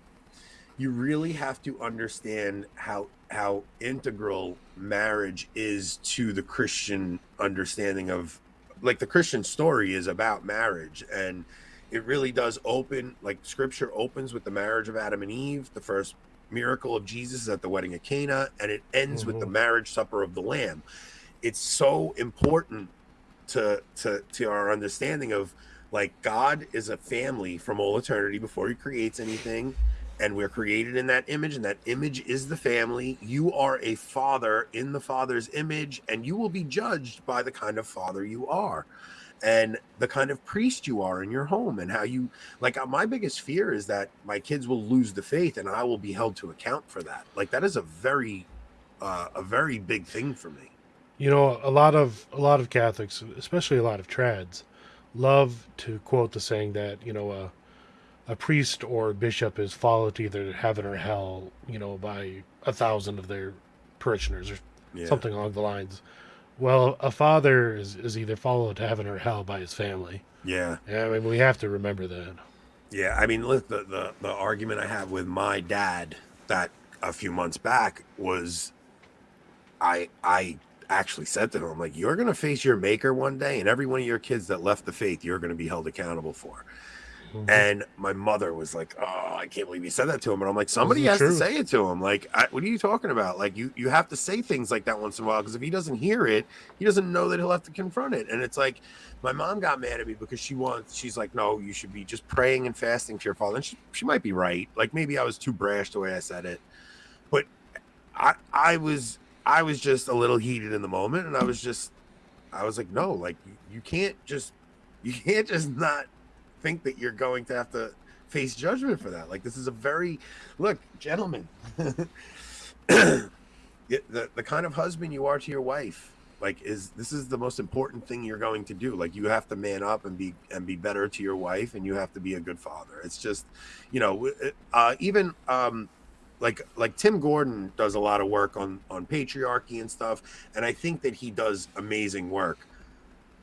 you really have to understand how how integral marriage is to the Christian understanding of like the Christian story is about marriage and it really does open like scripture opens with the marriage of Adam and Eve the first miracle of Jesus is at the wedding of Cana and it ends with the mm-hmm. marriage supper of the lamb. It's so important to to to our understanding of like God is a family from all eternity before he creates anything and we're created in that image and that image is the family. You are a father in the father's image and you will be judged by the kind of father you are and the kind of priest you are in your home and how you like uh, my biggest fear is that my kids will lose the faith and i will be held to account for that. Like that is a very uh, a very big thing for me. You know, a lot of a lot of Catholics, especially a lot of trads, love to quote the saying that you know a a priest or bishop is followed to either heaven or hell, you know, by a thousand of their parishioners or Yeah. something along the lines. Well, a father is, is either followed to heaven or hell by his family. yeah Yeah, I mean, we have to remember that. Yeah, I mean, look, the, the the argument I have with my dad that a few months back was, I I actually said to him like, "You're gonna face your maker one day, and every one of your kids that left the faith, you're gonna be held accountable for." Mm-hmm. And my mother was like, "Oh, I can't believe you said that to him." And I'm like, "Somebody has to say it to him. Like, I, what are you talking about? Like, you you have to say things like that once in a while because if he doesn't hear it, he doesn't know that he'll have to confront it." And it's like, my mom got mad at me because she wants. She's like, "No, you should be just praying and fasting to your father." And she she might be right. Like maybe I was too brash the way I said it, but I I was I was just a little heated in the moment, and I was just I was like, "No, like you, you can't just you can't just not think that you're going to have to face judgment for that. Like this is a very look, gentlemen. the, the kind of husband you are to your wife like is this is the most important thing you're going to do like you have to man up and be and be better to your wife and you have to be a good father it's just you know uh, even um like like tim gordon does a lot of work on on patriarchy and stuff and i think that he does amazing work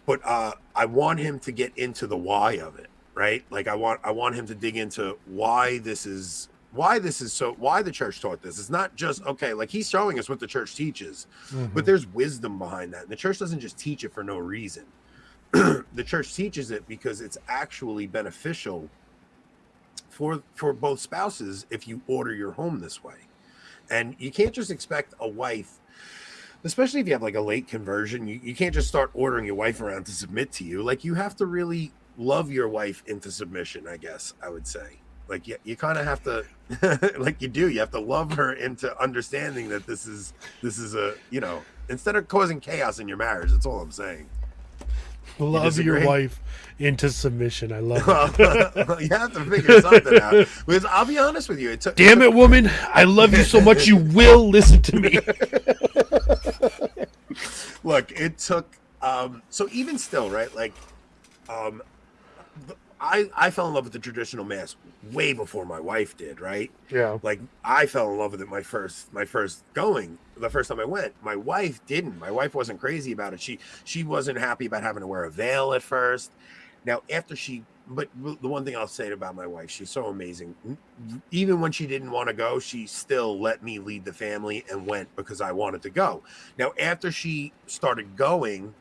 but uh i want him to get into the why of it right? Like i want i want him to dig into why this is why this is so why the church taught this. It's not just okay like he's showing us what the church teaches Mhm. but there's wisdom behind that. And the church doesn't just teach it for no reason. The church teaches it because it's actually beneficial for for both spouses if you order your home this way. And you can't just expect a wife especially if you have like a late conversion you, you can't just start ordering your wife around to submit to you. Like you have to really love your wife into submission i guess i would say like you, you kind of have to like you do you have to love her into understanding that this is this is a you know instead of causing chaos in your marriage that's all i'm saying Love your wife into submission. I love it. you have to figure something out because i'll be honest with you it took Damn it, woman! I love you so much. You will listen to me. look it took um so even still right like um i i fell in love with the traditional mass way before my wife did right? Yeah. like i fell in love with it my first my first going the first time i went. My wife didn't. My wife wasn't crazy about it. She she wasn't happy about having to wear a veil at first. Now after she but the one thing i'll say about my wife she's so amazing. Even when she didn't want to go she still let me lead the family and went because i wanted to go. Now after she started going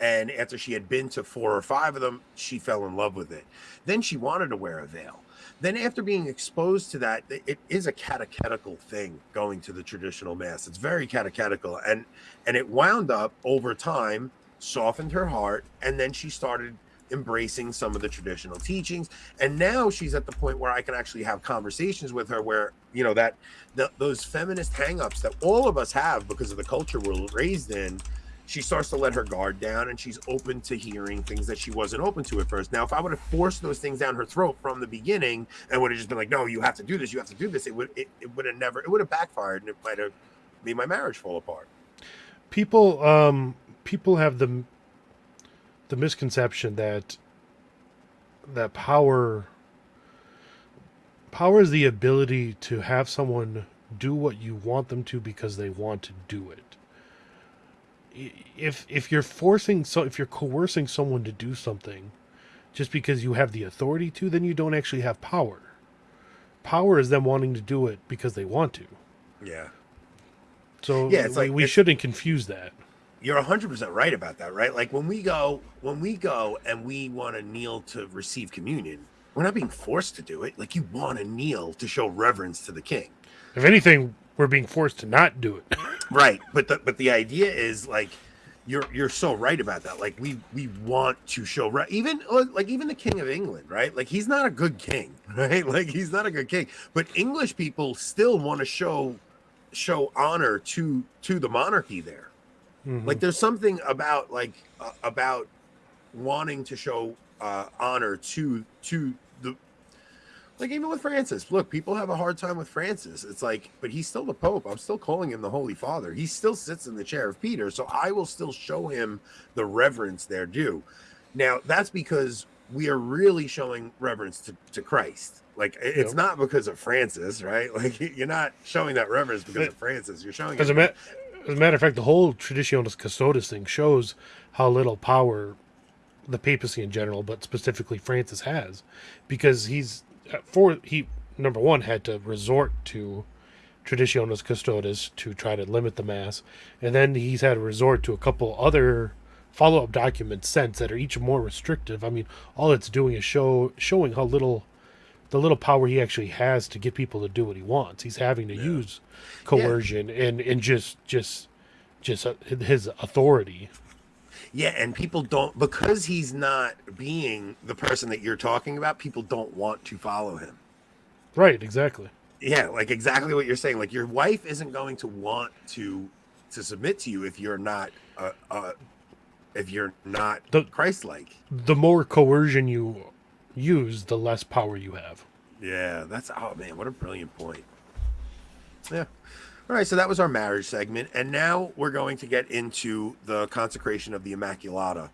and after she had been to four or five of them she fell in love with it. Then she wanted to wear a veil. Then after being exposed to that it- is a catechetical thing going to the traditional mass. It's very catechetical and and it wound up over time softened her heart and then she started embracing some of the traditional teachings. And now she's at the point where i can actually have conversations with her where you know that the, those feminist hangups that all of us have because of the culture we're raised in she starts to let her guard down and she's open to hearing things that she wasn't open to at first. Now, if I would have forced those things down her throat from the beginning and would have just been like, no, you have to do this, you have to do this, it would it, it would have never it would have backfired and it might have made my marriage fall apart. people um people have the the misconception that that power power is the ability to have someone do what you want them to because they want to do it if if you're forcing so if you're coercing someone to do something just because you have the authority to then you don't actually have power power is them wanting to do it because they want to Yeah. so Yeah, it's we, like- we it's- shouldn't confuse that You're 100% right about that, right? Like when we go when we go and we want to kneel to receive communion, we're not being forced to do it. Like you want to kneel to show reverence to the king. If anything, we're being forced to not do it. right but the but the idea is like you're you're so right about that. Like we we want to show right even like even the king of england right? Like he's not a good king right? Like he's not a good king. But english people still want to show show honor to to the monarchy there. Mm-hmm. like there's something about like uh, about wanting to show uh honor to to like even with Francis, look, people have a hard time with Francis. It's like, but he's still the Pope. I'm still calling him the Holy Father. He still sits in the chair of Peter, so I will still show him the reverence they're due. Now, that's because we are really showing reverence to, to Christ. Like it's Yep. not because of Francis, right? Like you're not showing that reverence because of Francis. You're showing As a, ma- as a matter of fact, the whole Traditionis Custodes thing shows how little power the papacy in general, but specifically Francis has, because he's for he number one had to resort to Traditionis Custodes to try to limit the mass, and then he's had to resort to a couple other follow-up documents since that are each more restrictive. I mean, all it's doing is show showing how little the little power he actually has to get people to do what he wants. He's having to use coercion and and just just just uh, his authority. Yeah, and people don't because he's not being the person that you're talking about. People don't want to follow him. Right, exactly. Yeah, like exactly what you're saying. Like your wife isn't going to want to to submit to you if you're not uh, uh if you're not The- Christ-like. The more coercion you use, the less power you have. Yeah, that's oh man, what a brilliant point. Yeah. All right, so that was our marriage segment, and now we're going to get into the consecration of the Immaculata.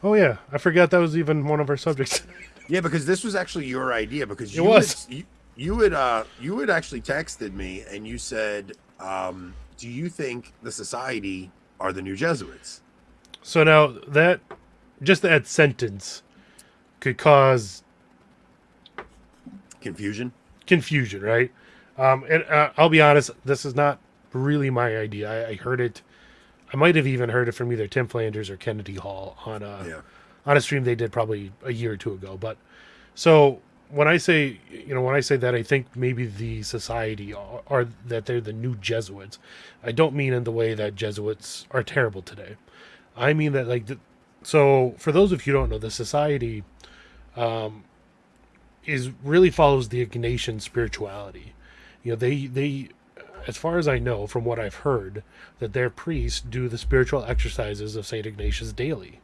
Oh yeah, I forgot that was even one of our subjects. Yeah, because this was actually your idea. Because It you was. Had, you, you had uh you had actually texted me and you said, um, "Do you think the society are the new Jesuits?" so now that just that sentence could cause Confusion. confusion, right? Um, and uh, I'll be honest, this is not really my idea. I, I heard it. I might have even heard it from either Tim Flanders or Kennedy Hall on a Yeah. on a stream they did probably a year or two ago. But so when I say you know when I say that I think maybe the society are, are that they're the new Jesuits, I don't mean in the way that Jesuits are terrible today. I mean that like the, so for those of you who don't know the society um, is really follows the Ignatian spirituality. You know, they they as far as I know from what I've heard that their priests do the spiritual exercises of Saint Ignatius daily.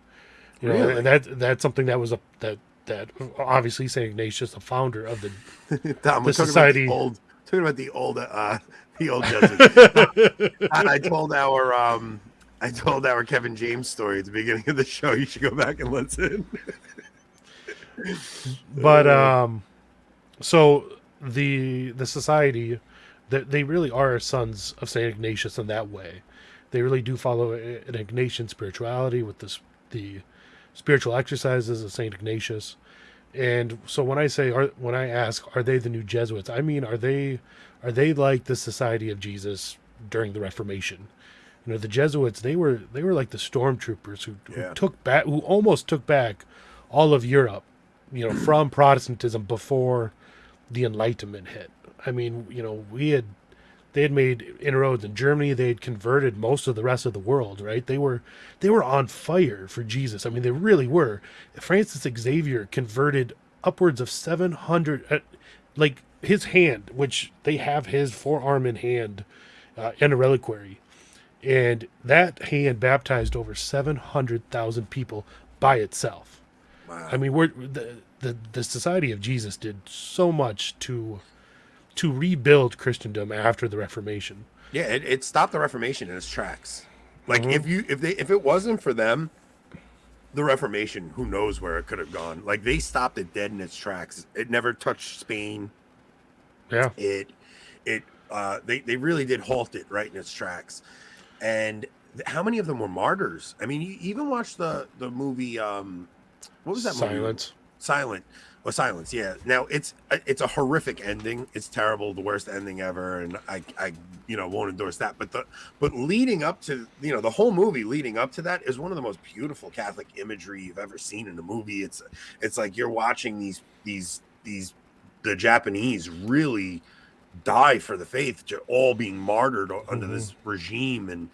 You know, Really? and that that's something that was a that that obviously Saint Ignatius, the founder of the Tom, the society. about the old, talking about the old, uh, the old Jesuits. I, I told our, um, I told our Kevin James story at the beginning of the show. You should go back and listen. but um so the the society that they really are sons of saint ignatius in that way. They really do follow an ignatian spirituality with this the spiritual exercises of saint ignatius. And so when i say are when i ask are they the new jesuits i mean are they are they like the society of jesus during the reformation? You know the jesuits they were they were like the stormtroopers who, who took back who almost took back all of europe you know from protestantism before the enlightenment hit. I mean you know we had they had made inroads in germany. They had converted most of the rest of the world right? They were they were on fire for jesus. I mean they really were. Francis xavier converted upwards of 700 uh, like his hand which they have his forearm in hand uh, in a reliquary. And that hand baptized over 700,000 people by itself. Wow. I mean, we're the, the the Society of Jesus did so much to to rebuild Christendom after the Reformation. Yeah, it, it stopped the Reformation in its tracks. Like Mm-hmm. if you if they if it wasn't for them, the Reformation, who knows where it could have gone. Like they stopped it dead in its tracks. It never touched Spain. Yeah, It it uh they, they really did halt it right in its tracks. And th- how many of them were martyrs? I mean, you even watch the the movie um what was that movie? Silent. Or Silence, yeah. Now it's it's a horrific ending. It's terrible, the worst ending ever, and I I you know won't endorse that. But the but leading up to you know the whole movie leading up to that is one of the most beautiful Catholic imagery you've ever seen in a movie. It's it's like you're watching these these these the Japanese really die for the faith, ju- all being martyred under this regime, and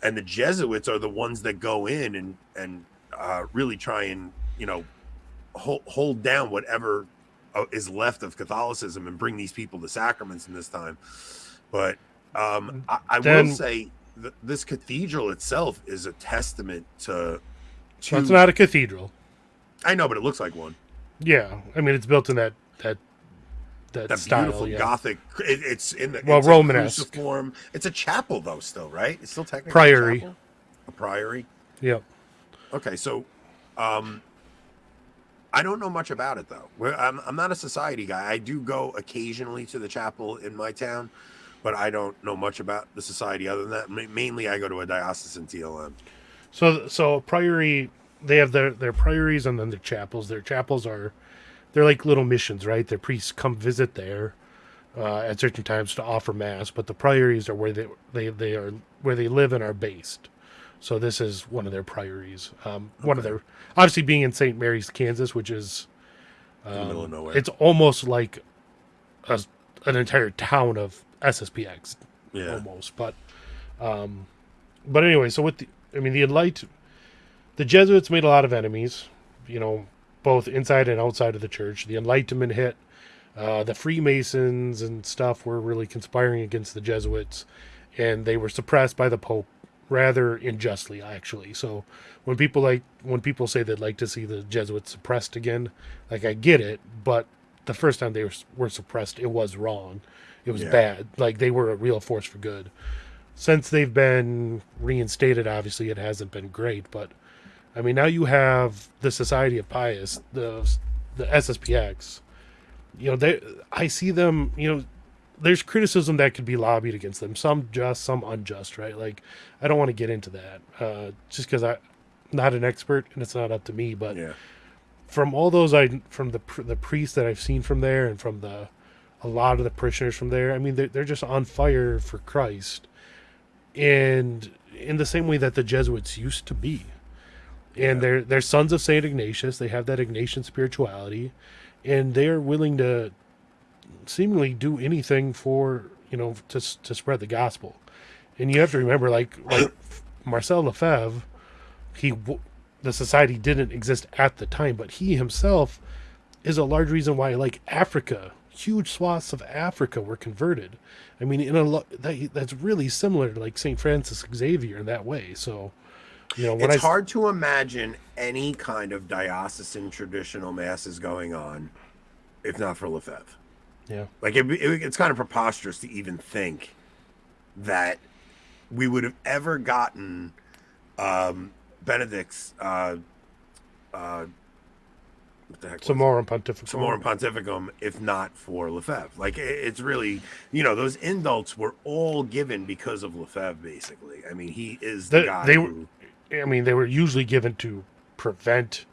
and the Jesuits are the ones that go in and and uh, really try and you know hold, hold down whatever uh, is left of Catholicism and bring these people to sacraments in this time. But um, I, I Then- will say th- this cathedral itself is a testament to. to not a cathedral. I know, but it looks like one. Yeah, I mean it's built in that that that, That style. beautiful yeah. Gothic. It, it's in the Well, a Romanesque. cruciform. It's a chapel though, still right? It's still technically a Priory. chapel? A priory. Yep. Okay, so um I don't know much about it though. I'm I'm not a society guy. I do go occasionally to the chapel in my town, but I don't know much about the society other than that. Ma- Mainly, I go to a diocesan TLM. So so priory they have their their priories and then their chapels. Their chapels are they're like little missions, right? Their priests come visit there uh, at certain times to offer mass, but the priories are where they they they are where they live and are based. So this is one of their priories. Um, One of their obviously being in St. Mary's, Kansas, which is the middle of um, nowhere. it's almost like a, an entire town of SSPX Yeah. almost. But um, but anyway, so with the I mean the enlight the Jesuits made a lot of enemies, you know, both inside and outside of the church. The Enlightenment hit. Uh, the Freemasons and stuff were really conspiring against the Jesuits, and they were suppressed by the Pope rather unjustly, actually. So when people like when people say they'd like to see the Jesuits suppressed again, like I get it, but the first time they were, were suppressed, it was wrong. It was Yeah. bad. Like they were a real force for good. Since they've been reinstated, obviously it hasn't been great. But I mean, now you have the Society of Pius, the the SSPX. You know, they I see them. You know, there's criticism that could be lobbied against them. Some just, some unjust. Right? Like I don't want to get into that. Uh, just because I'm not an expert and it's not up to me. But Yeah. from all those I from the the priests that I've seen from there and from the a lot of the parishioners from there, I mean they're they're just on fire for Christ, and in the same way that the Jesuits used to be, and they're they're sons of Saint Ignatius. They have that Ignatian spirituality, and they are willing to seemingly do anything for you know to to spread the gospel. And you have to remember, like like Marcel Lefebvre, he the society didn't exist at the time, but he himself is a large reason why like Africa, huge swaths of Africa were converted. I mean, in a lo- that, that's really similar to like Saint Francis Xavier in that way. So, you know, it's I hard to imagine any kind of diocesan traditional masses going on if not for Lefebvre. Yeah, Like it, it, it's kind of preposterous to even think that we would have ever gotten um, Benedict's uh, uh, what the heck? Summorum Pontificum. Summorum Pontificum, if not for Lefebvre. Like it, it's really, you know, those indults were all given because of Lefebvre, basically. I mean, he is the They- guy they who. were, I mean, they were usually given to prevent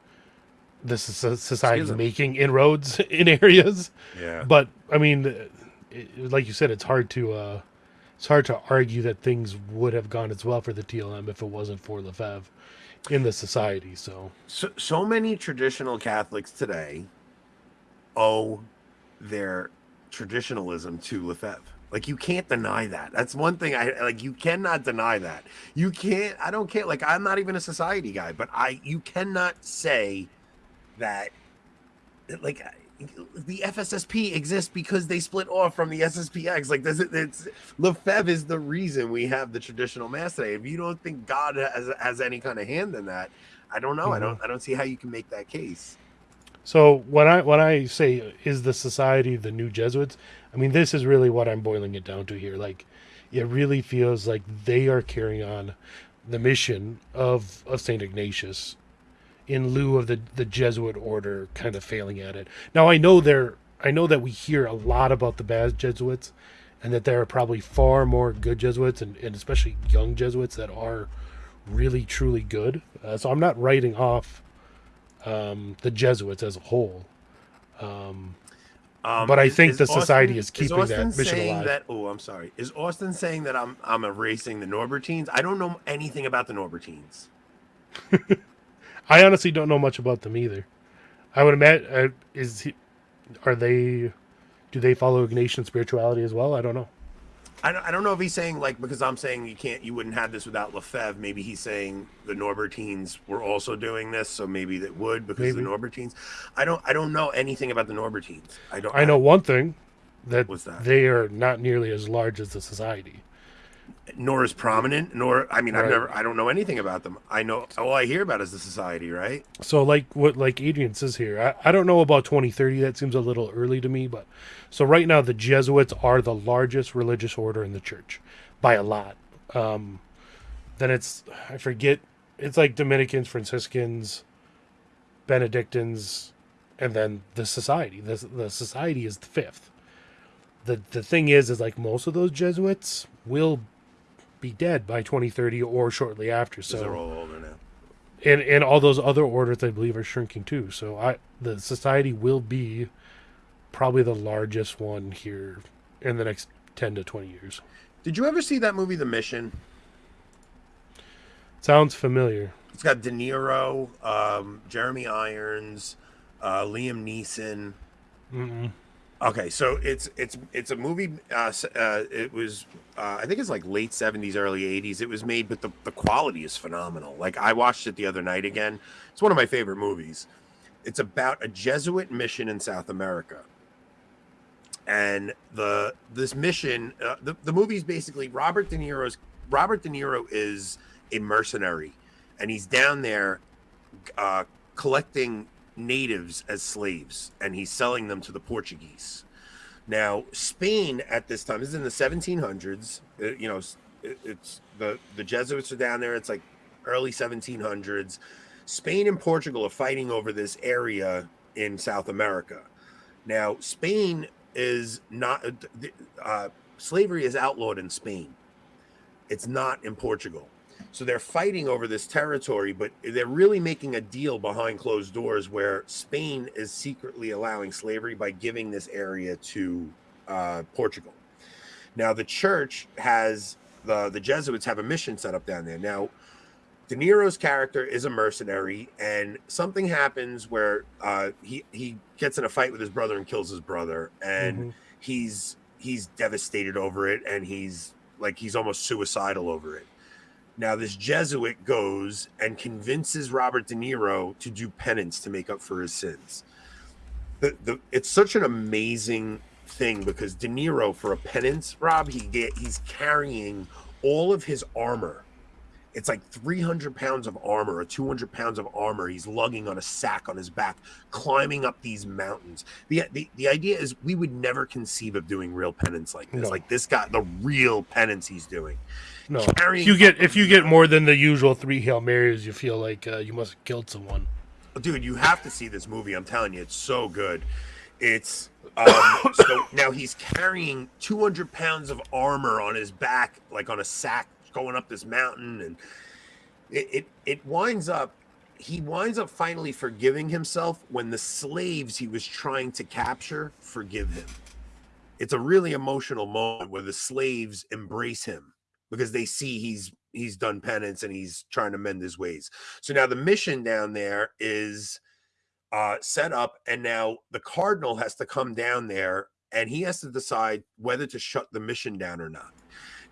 the soc- society Schism. making inroads in areas. Yeah. But I mean, it, like you said, it's hard to uh, it's hard to argue that things would have gone as well for the TLM if it wasn't for Lefebvre in the society. So so, so many traditional Catholics today owe their traditionalism to Lefebvre. Like you can't deny that. That's one thing I like. You cannot deny that. You can't. I don't care. Like I'm not even a society guy, but I. You cannot say that. Like the FSSP exists because they split off from the SSPX. Like this, it's Lefebvre is the reason we have the traditional mass today. If you don't think God has has any kind of hand in that, I don't know. I don't. Mm-hmm. I don't see how you can make that case. So when I when I say is the society the new Jesuits, I mean this is really what I'm boiling it down to here. Like it really feels like they are carrying on the mission of of Saint Ignatius in lieu of the the Jesuit order kind of failing at it. Now I know there I know that we hear a lot about the bad Jesuits and that there are probably far more good Jesuits and, and especially young Jesuits that are really truly good. Uh, so I'm not writing off um, the Jesuits as a whole. Um, Um, but I is- think is the society Austin- is keeping Austin that mission alive. That, oh, I'm sorry. Is Austin saying that I'm I'm erasing the Norbertines? I don't know anything about the Norbertines. I honestly don't know much about them either. I would imagine uh, is he, are they do they follow Ignatian spirituality as well? I don't know. I don't, I don't know if he's saying like because I'm saying you can't you wouldn't have this without Lefebvre. Maybe he's saying the Norbertines were also doing this, so maybe that would because Maybe. the Norbertines. I don't I don't know anything about the Norbertines. I don't. I know one thing that, What's that? they are not nearly as large as the society. Nor as prominent, nor I mean I've never I don't know anything about them. I know all I hear about is the society, right? So like what like Adrian says here, I, I don't know about 2030. That seems a little early to me, but so right now the Jesuits are the largest religious order in the church by a lot. Um, then it's I forget it's like Dominicans, Franciscans, Benedictines, and then the society. The the society is the fifth. The the thing is is like most of those Jesuits will be dead by 2030 or shortly after. So they're all older now. and and all those other orders I believe are shrinking too. So I the society will be probably the largest one here in the next ten to twenty years. Did you ever see that movie, The Mission? Sounds familiar. It's got De Niro, um, Jeremy Irons, uh, Liam Neeson. Mm-mm. Okay, so it's it's it's a movie. Uh, uh, it was uh, I think it's like late seventies, early eighties. It was made, but the the quality is phenomenal. Like I watched it the other night again. It's one of my favorite movies. It's about a Jesuit mission in South America, and the this mission. Uh, the the movie's basically Robert De Niro's. Robert De Niro is a mercenary, and he's down there uh, collecting natives as slaves and he's selling them to the Portuguese. Now, Spain at this time this is in the 1700s. uh, you know, it, it's the the Jesuits are down there. It's like early 1700s. Spain and Portugal are fighting over this area in South America. Now, Spain is not uh, slavery is outlawed in Spain. It's not in Portugal. So they're fighting over this territory, but they're really making a deal behind closed doors where Spain is secretly allowing slavery by giving this area to uh, Portugal. Now the church has the the Jesuits have a mission set up down there. Now De Niro's character is a mercenary, and something happens where uh, he he gets in a fight with his brother and kills his brother, and Mhm. he's he's devastated over it, and he's like he's almost suicidal over it. Now this Jesuit goes and convinces Robert De Niro to do penance to make up for his sins. The, the it's such an amazing thing because De Niro for a penance, Rob, he get he's carrying all of his armor it's like 300 pounds of armor or 200 pounds of armor he's lugging on a sack on his back climbing up these mountains the, the the idea is we would never conceive of doing real penance like this No. like this guy the real penance he's doing No, if you get if you get more than the usual three hail marys, you feel like uh, you must have killed someone. dude you have to see this movie. I'm telling you it's so good. It's um so now he's carrying 200 pounds of armor on his back like on a sack going up this mountain and it it, it winds up he winds up finally forgiving himself when the slaves he was trying to capture forgive him. It's a really emotional moment where the slaves embrace him because they see he's he's done penance and he's trying to mend his ways so now the mission down there is uh, set up, and now the cardinal has to come down there, and he has to decide whether to shut the mission down or not.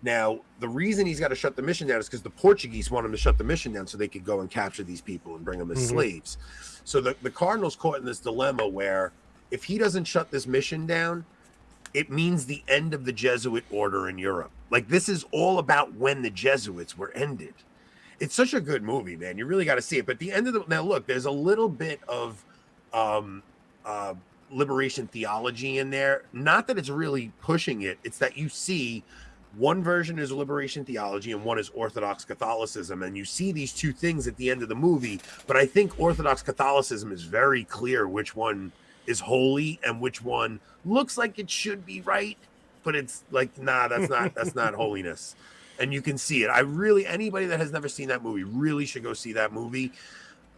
Now, the reason he's got to shut the mission down is because the Portuguese want him to shut the mission down so they could go and capture these people and bring them as Mhm. slaves. So the, the cardinal's caught in this dilemma where if he doesn't shut this mission down, it means the end of the Jesuit order in Europe. Like this is all about when the Jesuits were ended. It's such a good movie, man. You really got to see it. But the end of the now, look, there's a little bit of um, uh, liberation theology in there. Not that it's really pushing it. It's that you see one version is liberation theology and one is Orthodox Catholicism, and you see these two things at the end of the movie. But I think Orthodox Catholicism is very clear which one is holy and which one looks like it should be right, but it's like nah, that's not that's not holiness. And you can see it. I really anybody that has never seen that movie really should go see that movie.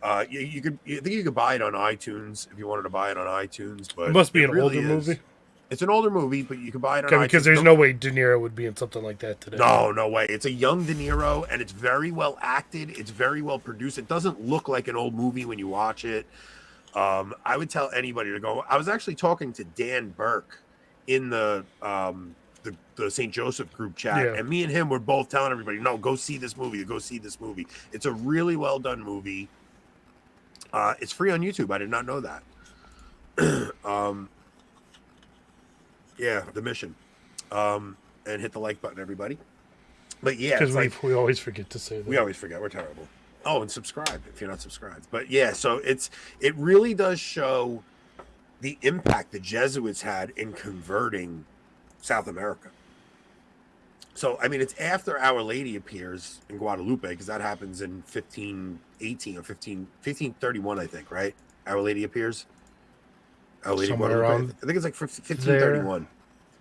Uh, you, you could, you think you could buy it on iTunes if you wanted to buy it on iTunes, but It must be it an really older is. movie. It's an older movie, but you can buy it on because there's no way De Niro would be in something like that today. no, no way. It's a young De Niro, and it's very well acted. It's very well produced. It doesn't look like an old movie when you watch it. Um, I would tell anybody to go. I was actually talking to Dan Burke in the um, the, the St. Joseph group chat, Yeah. and me and him were both telling everybody, "No, go see this movie. Go see this movie. It's a really well done movie. Uh, it's free on YouTube. I did not know that. um, yeah, the mission. Um, and hit the like button, everybody. But yeah, because we like we always forget to say that. we always forget we're terrible. Oh, and subscribe if you're not subscribed. But yeah, so it's it really does show the impact the Jesuits had in converting South America. So I mean, it's after Our Lady appears in Guadalupe because that happens in 1518 or 15 1531, I think, right? Our Lady appears. Our Lady Somewhere Guadalupe. around I think it's like 1531.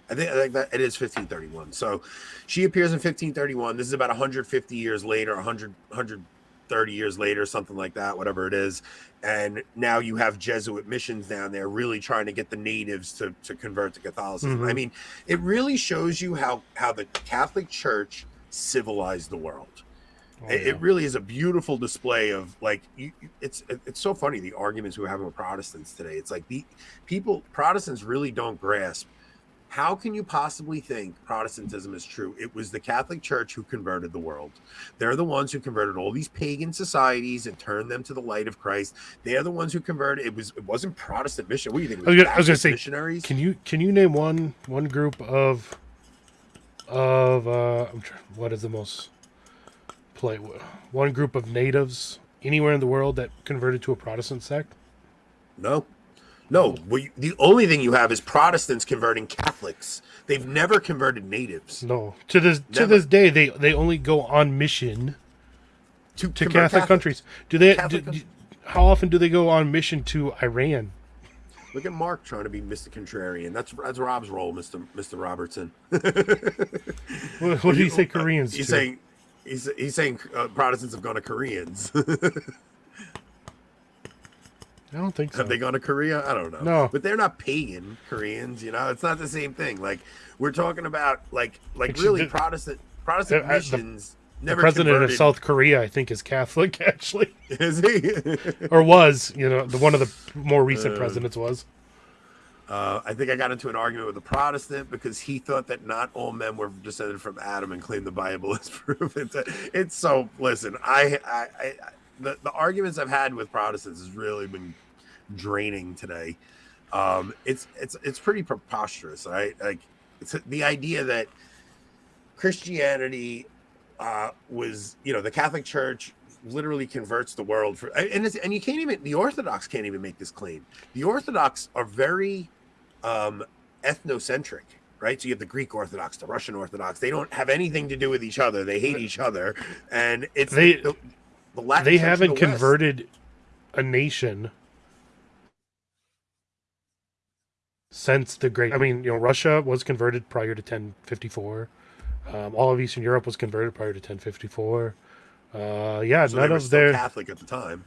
I think, I think that it is 1531. So she appears in 1531. This is about 150 years later, 100, 100, 130 years later, something like that, whatever it is. And now you have Jesuit missions down there really trying to get the natives to, to convert to Catholicism. I Mhm. mean, it really shows you how, how the Catholic Church civilized the world. Oh, It, yeah. it really is a beautiful display of like you, you- it's it's so funny the arguments we're having with Protestants today. It's like the people Protestants really don't grasp how can you possibly think Protestantism is true? It was the Catholic Church who converted the world. They're the ones who converted all these pagan societies and turned them to the light of Christ. They're the ones who converted. It was it wasn't Protestant mission. What do you think? I was gonna, I was gonna say, missionaries. can you can you name one one group of of uh, I'm trying, what is the most play one group of natives anywhere in the world that converted to a Protestant sect? No, no. We, the only thing you have is Protestants converting Catholics. They've never converted natives. No, to this to this day, they they only go on mission to, to Catholic Catholics. countries. Do they? Do- do- how often do they go on mission to Iran? Look at Mark trying to be Mr. Contrarian. That's that's Rob's role, Mr. Mr. Robertson. What, what do you say Koreans? He's to? saying he's he's saying uh, Protestants have gone to Koreans. I don't think so. Have they gone to Korea? I don't know. No. but they're not pagan Koreans. You know, it's not the same thing. Like we're talking about, like like Actually, really the- Protestant Protestant Uh, uh, the- missions. the never president converted. of South Korea, I think, is Catholic actually, Is he? or was. You know, the one of the more recent Uh, presidents was. Uh, I think I got into an argument with a Protestant because he thought that not all men were descended from Adam and claimed the Bible as proof. It's, it's so listen. I, I, I I- the, the arguments I've had with Protestants has really been draining today. Um, it's it's it's pretty preposterous, right? Like it's the idea that Christianity uh, was, you know, the Catholic Church literally converts the world for, and it's, and you can't even the Orthodox can't even make this claim. The Orthodox are very um, ethnocentric, right? So you have the Greek Orthodox, the Russian Orthodox. They don't have anything to do with each other. They hate each other, and it's They- the, the Latin They haven't the West. converted a nation since the great. I mean, you know, Russia was converted prior to 1054. Um, all of Eastern Europe was converted prior to 1054. Uh, yeah, So none of their. Catholic at the time.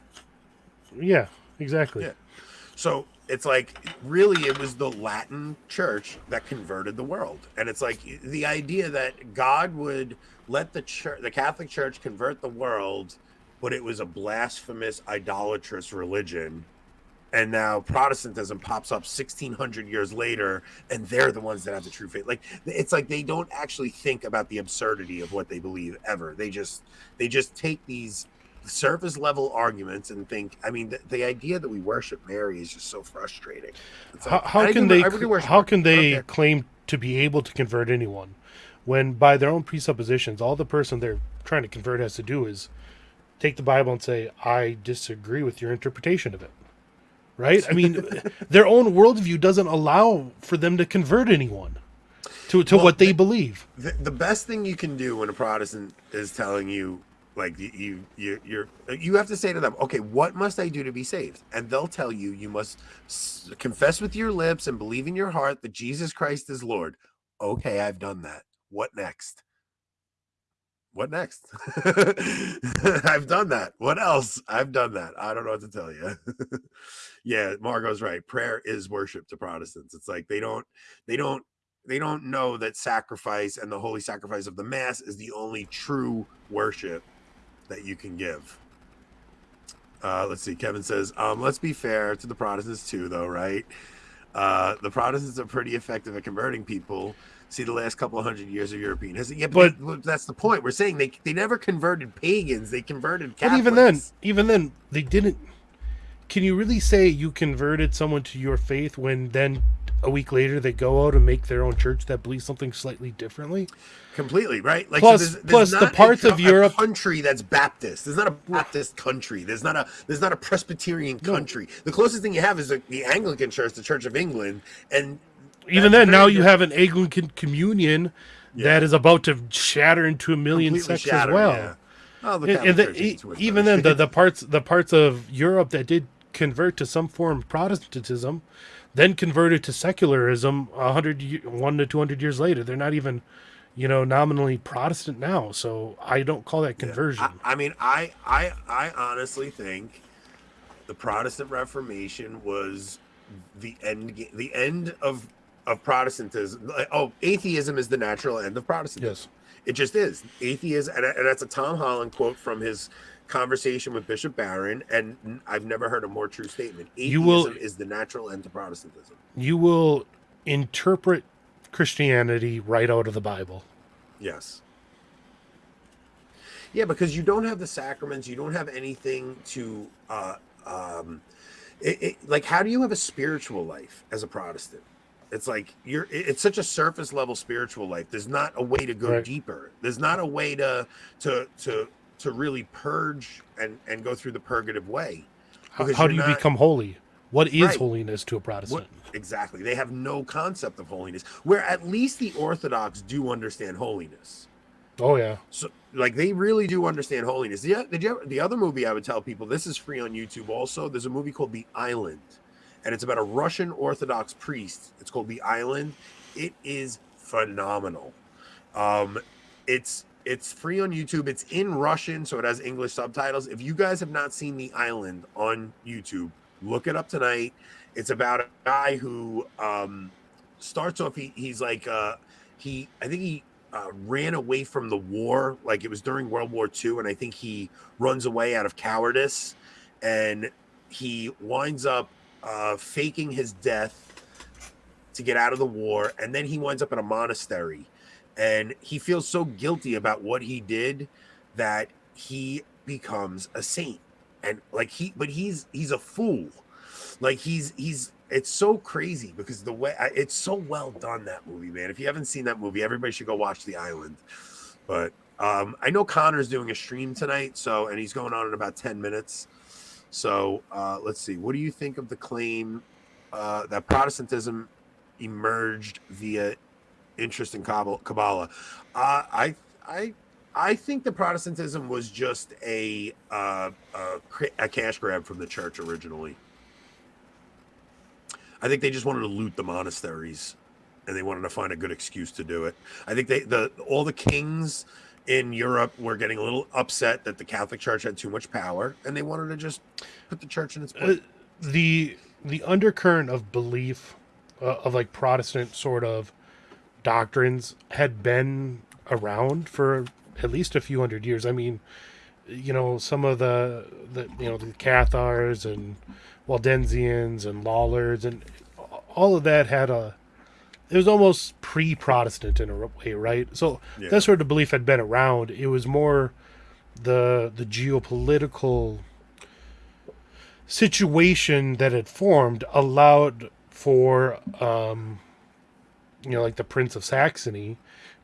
Yeah, exactly. Yeah. So it's like really it was the Latin church that converted the world. And it's like the idea that God would let the church the Catholic Church convert the world, but it was a blasphemous idolatrous religion. And now Protestantism pops up 1600 years later and they're the ones that have the true faith. Like it's like they don't actually think about the absurdity of what they believe ever. They just they just take these surface level arguments and think i mean the, the idea that we worship mary is just so frustrating How, like, how I can they? How can they claim to be able to convert anyone when, by their own presuppositions, all the person they're trying to convert has to do is take the Bible and say, "I disagree with your interpretation of it." Right? I mean, their own worldview doesn't allow for them to convert anyone to to Well, what they the- believe. the, the best thing you can do when a protestant is telling you like you, you you you're you have to say to them okay what must i do to be saved and they'll tell you you must confess with your lips and believe in your heart that jesus christ is lord okay i've done that what next what next i've done that what else i've done that i don't know what to tell you yeah margot's right prayer is worship to protestants it's like they don't they don't they don't know that sacrifice and the holy sacrifice of the mass is the only true worship that you can give. Uh, let's see. Kevin says, um, let's be fair to the Protestants too, though, right? Uh, the Protestants are pretty effective at converting people. See the last couple of hundred years of European history. Yeah, but, But- that's the point. We're saying they they never converted pagans; they converted But Catholics. even then, even then, they didn't. Can you really say you converted someone to your faith when then a week later they go out and make their own church that believes something slightly differently? completely right. Like Plus- so there's, plus there's the not a parts co- of a Europe- country that's Baptist. There's not a Baptist country. There's not a there's not a Presbyterian country. The closest thing you have is the, the Anglican Church, the Church of England, and Even then, now you have an Anglican communion that is about to shatter into a million Completely sects shatter, as well. yeah. Oh, the And- the- e- isn't too much even then, the, the parts the parts of Europe that did convert to some form of Protestantism, then converted to secularism a hundred one to two hundred years later. They're not even, you know, nominally Protestant now. So I don't call that conversion. I, I mean, I I I honestly think the Protestant Reformation was the end the end of of Protestantism. Oh, atheism is the natural end of Protestantism. Yes. It just is. Atheism, and, and that's a Tom Holland quote from his conversation with Bishop Barron, and I've never heard a more true statement. Atheism You will- is the natural end to Protestantism. you will interpret Christianity right out of the Bible. Yes. Yeah, because you don't have the sacraments, you don't have anything to uh um it, it, like how do you have a spiritual life as a Protestant? It's like you're it's such a surface level spiritual life. There's not a way to go Right. deeper. There's not a way to to to to really purge and and go through the purgative way. How, how do you not- become holy? What is Right. holiness to a Protestant? What, exactly. They have no concept of holiness. Where at least the Orthodox do understand holiness. Oh yeah. So, like, they really do understand holiness. The, the, the- the other movie I would tell people this is free on YouTube also. There's a movie called The Island, and it's about a Russian Orthodox priest. It's called The Island. It is phenomenal. Um, it's it's free on YouTube. It's in Russian, so it has English subtitles. If you guys have not seen The Island on YouTube, look it up tonight. It's about a guy who um, starts off. He, he's like uh, he. I think he uh, ran away from the war. Like it was during World War II, and I think he runs away out of cowardice, and he winds up uh, faking his death to get out of the war, and then he winds up in a monastery, and he feels so guilty about what he did that he becomes a saint, and like he, but he's he's a fool, like he's he's it's so crazy because the way it's so well done that movie, man. If you haven't seen that movie, everybody should go watch The Island. But um, I know Connor's doing a stream tonight, so and he's going on in about ten minutes. So uh, let's see. What do you think of the claim uh, that Protestantism emerged via interest in Kabbalah? Uh, I I I think the Protestantism was just a uh, a, a cash grab from the church originally. I think they just wanted to loot the monasteries, and they wanted to find a good excuse to do it. I think they the all the kings in Europe were getting a little upset that the Catholic Church had too much power, and they wanted to just put the church in its Uh, place. the the undercurrent of belief uh, of like Protestant sort of doctrines had been around for at least a few hundred years. I mean, you know, some of the the you know the Cathars and Waldensians and Lollards and all of that had a it was almost pre-Protestant in a way, right? So Yeah. that sort of belief had been around. It was more the the geopolitical situation that had formed allowed for um you know like the prince of saxony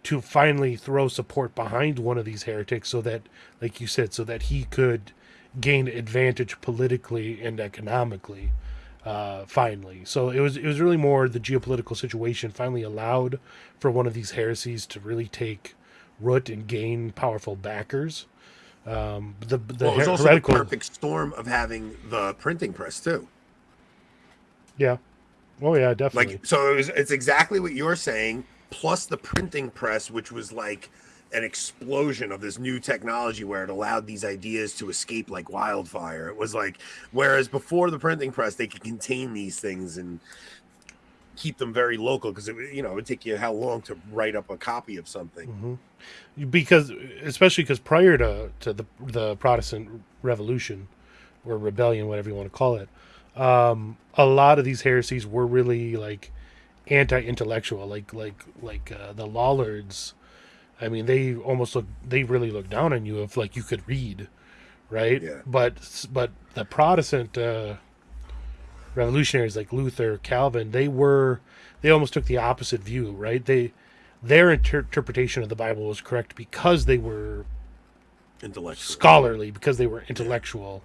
to finally throw support behind one of these heretics so that like you said so that he could gain advantage politically and economically uh finally so it was it was really more the geopolitical situation finally allowed for one of these heresies to really take root and gain powerful backers um the the well, it was also heretical the perfect storm of having the printing press too. Yeah. Oh yeah, definitely. Like so, it was, it's exactly what you're saying. Plus the printing press, which was like an explosion of this new technology where it allowed these ideas to escape like wildfire. It was like whereas before the printing press, they could contain these things and keep them very local because it you know it would take you how long to write up a copy of something. Mhm. because especially because prior to to the the Protestant Revolution or rebellion, whatever you want to call it, um, a lot of these heresies were really like anti-intellectual, like like like uh, the Lollards. I mean, they almost look they really look down on you if like you could read, right? Yeah. But but the Protestant uh, revolutionaries like Luther, Calvin, they were they almost took the opposite view, right? They their inter- interpretation of the Bible was correct because they were Intellectual. scholarly, because they were intellectual,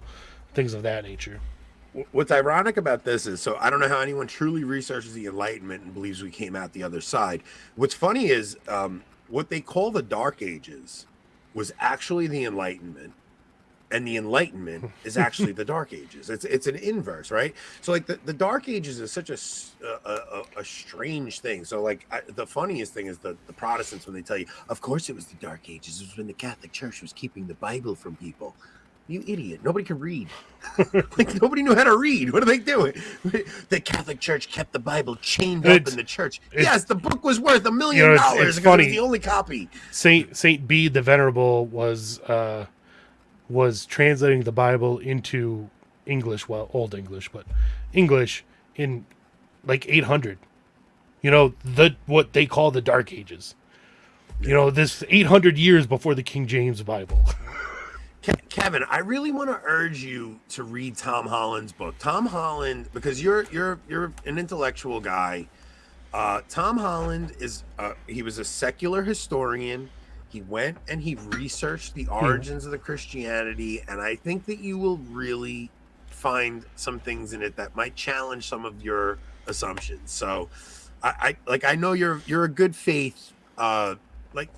things of that nature. What's ironic about this is so I don't know how anyone truly researches the Enlightenment and believes we came out the other side. What's funny is um, what they call the Dark Ages was actually the Enlightenment, and the Enlightenment is actually the Dark Ages. It's it's an inverse, right? So like the, the Dark Ages is such a a strange thing. So like I, the funniest thing is the the Protestants when they tell you, of course it was the Dark Ages. It was when the Catholic Church was keeping the Bible from people. You idiot! Nobody can read. like nobody knew how to read. What are they doing? The Catholic Church kept the Bible chained up in the church. Yes, the book was worth a million You know, it's- dollars it's because it funny. was the only copy. Saint Saint Bede the Venerable was uh, was translating the Bible into English, well, Old English, but English in like 800. You know the what they call the Dark Ages. You know this 800 years before the King James Bible. Ke- Kevin, I really want to urge you to read Tom Holland's book. Tom Holland, because you're you're you're an intellectual guy. Uh, Tom Holland is uh, he was a secular historian. He went and he researched the origins of the Christianity, and I think that you will really find some things in it that might challenge some of your assumptions. So, I, I like I know you're you're a good faith. Uh, like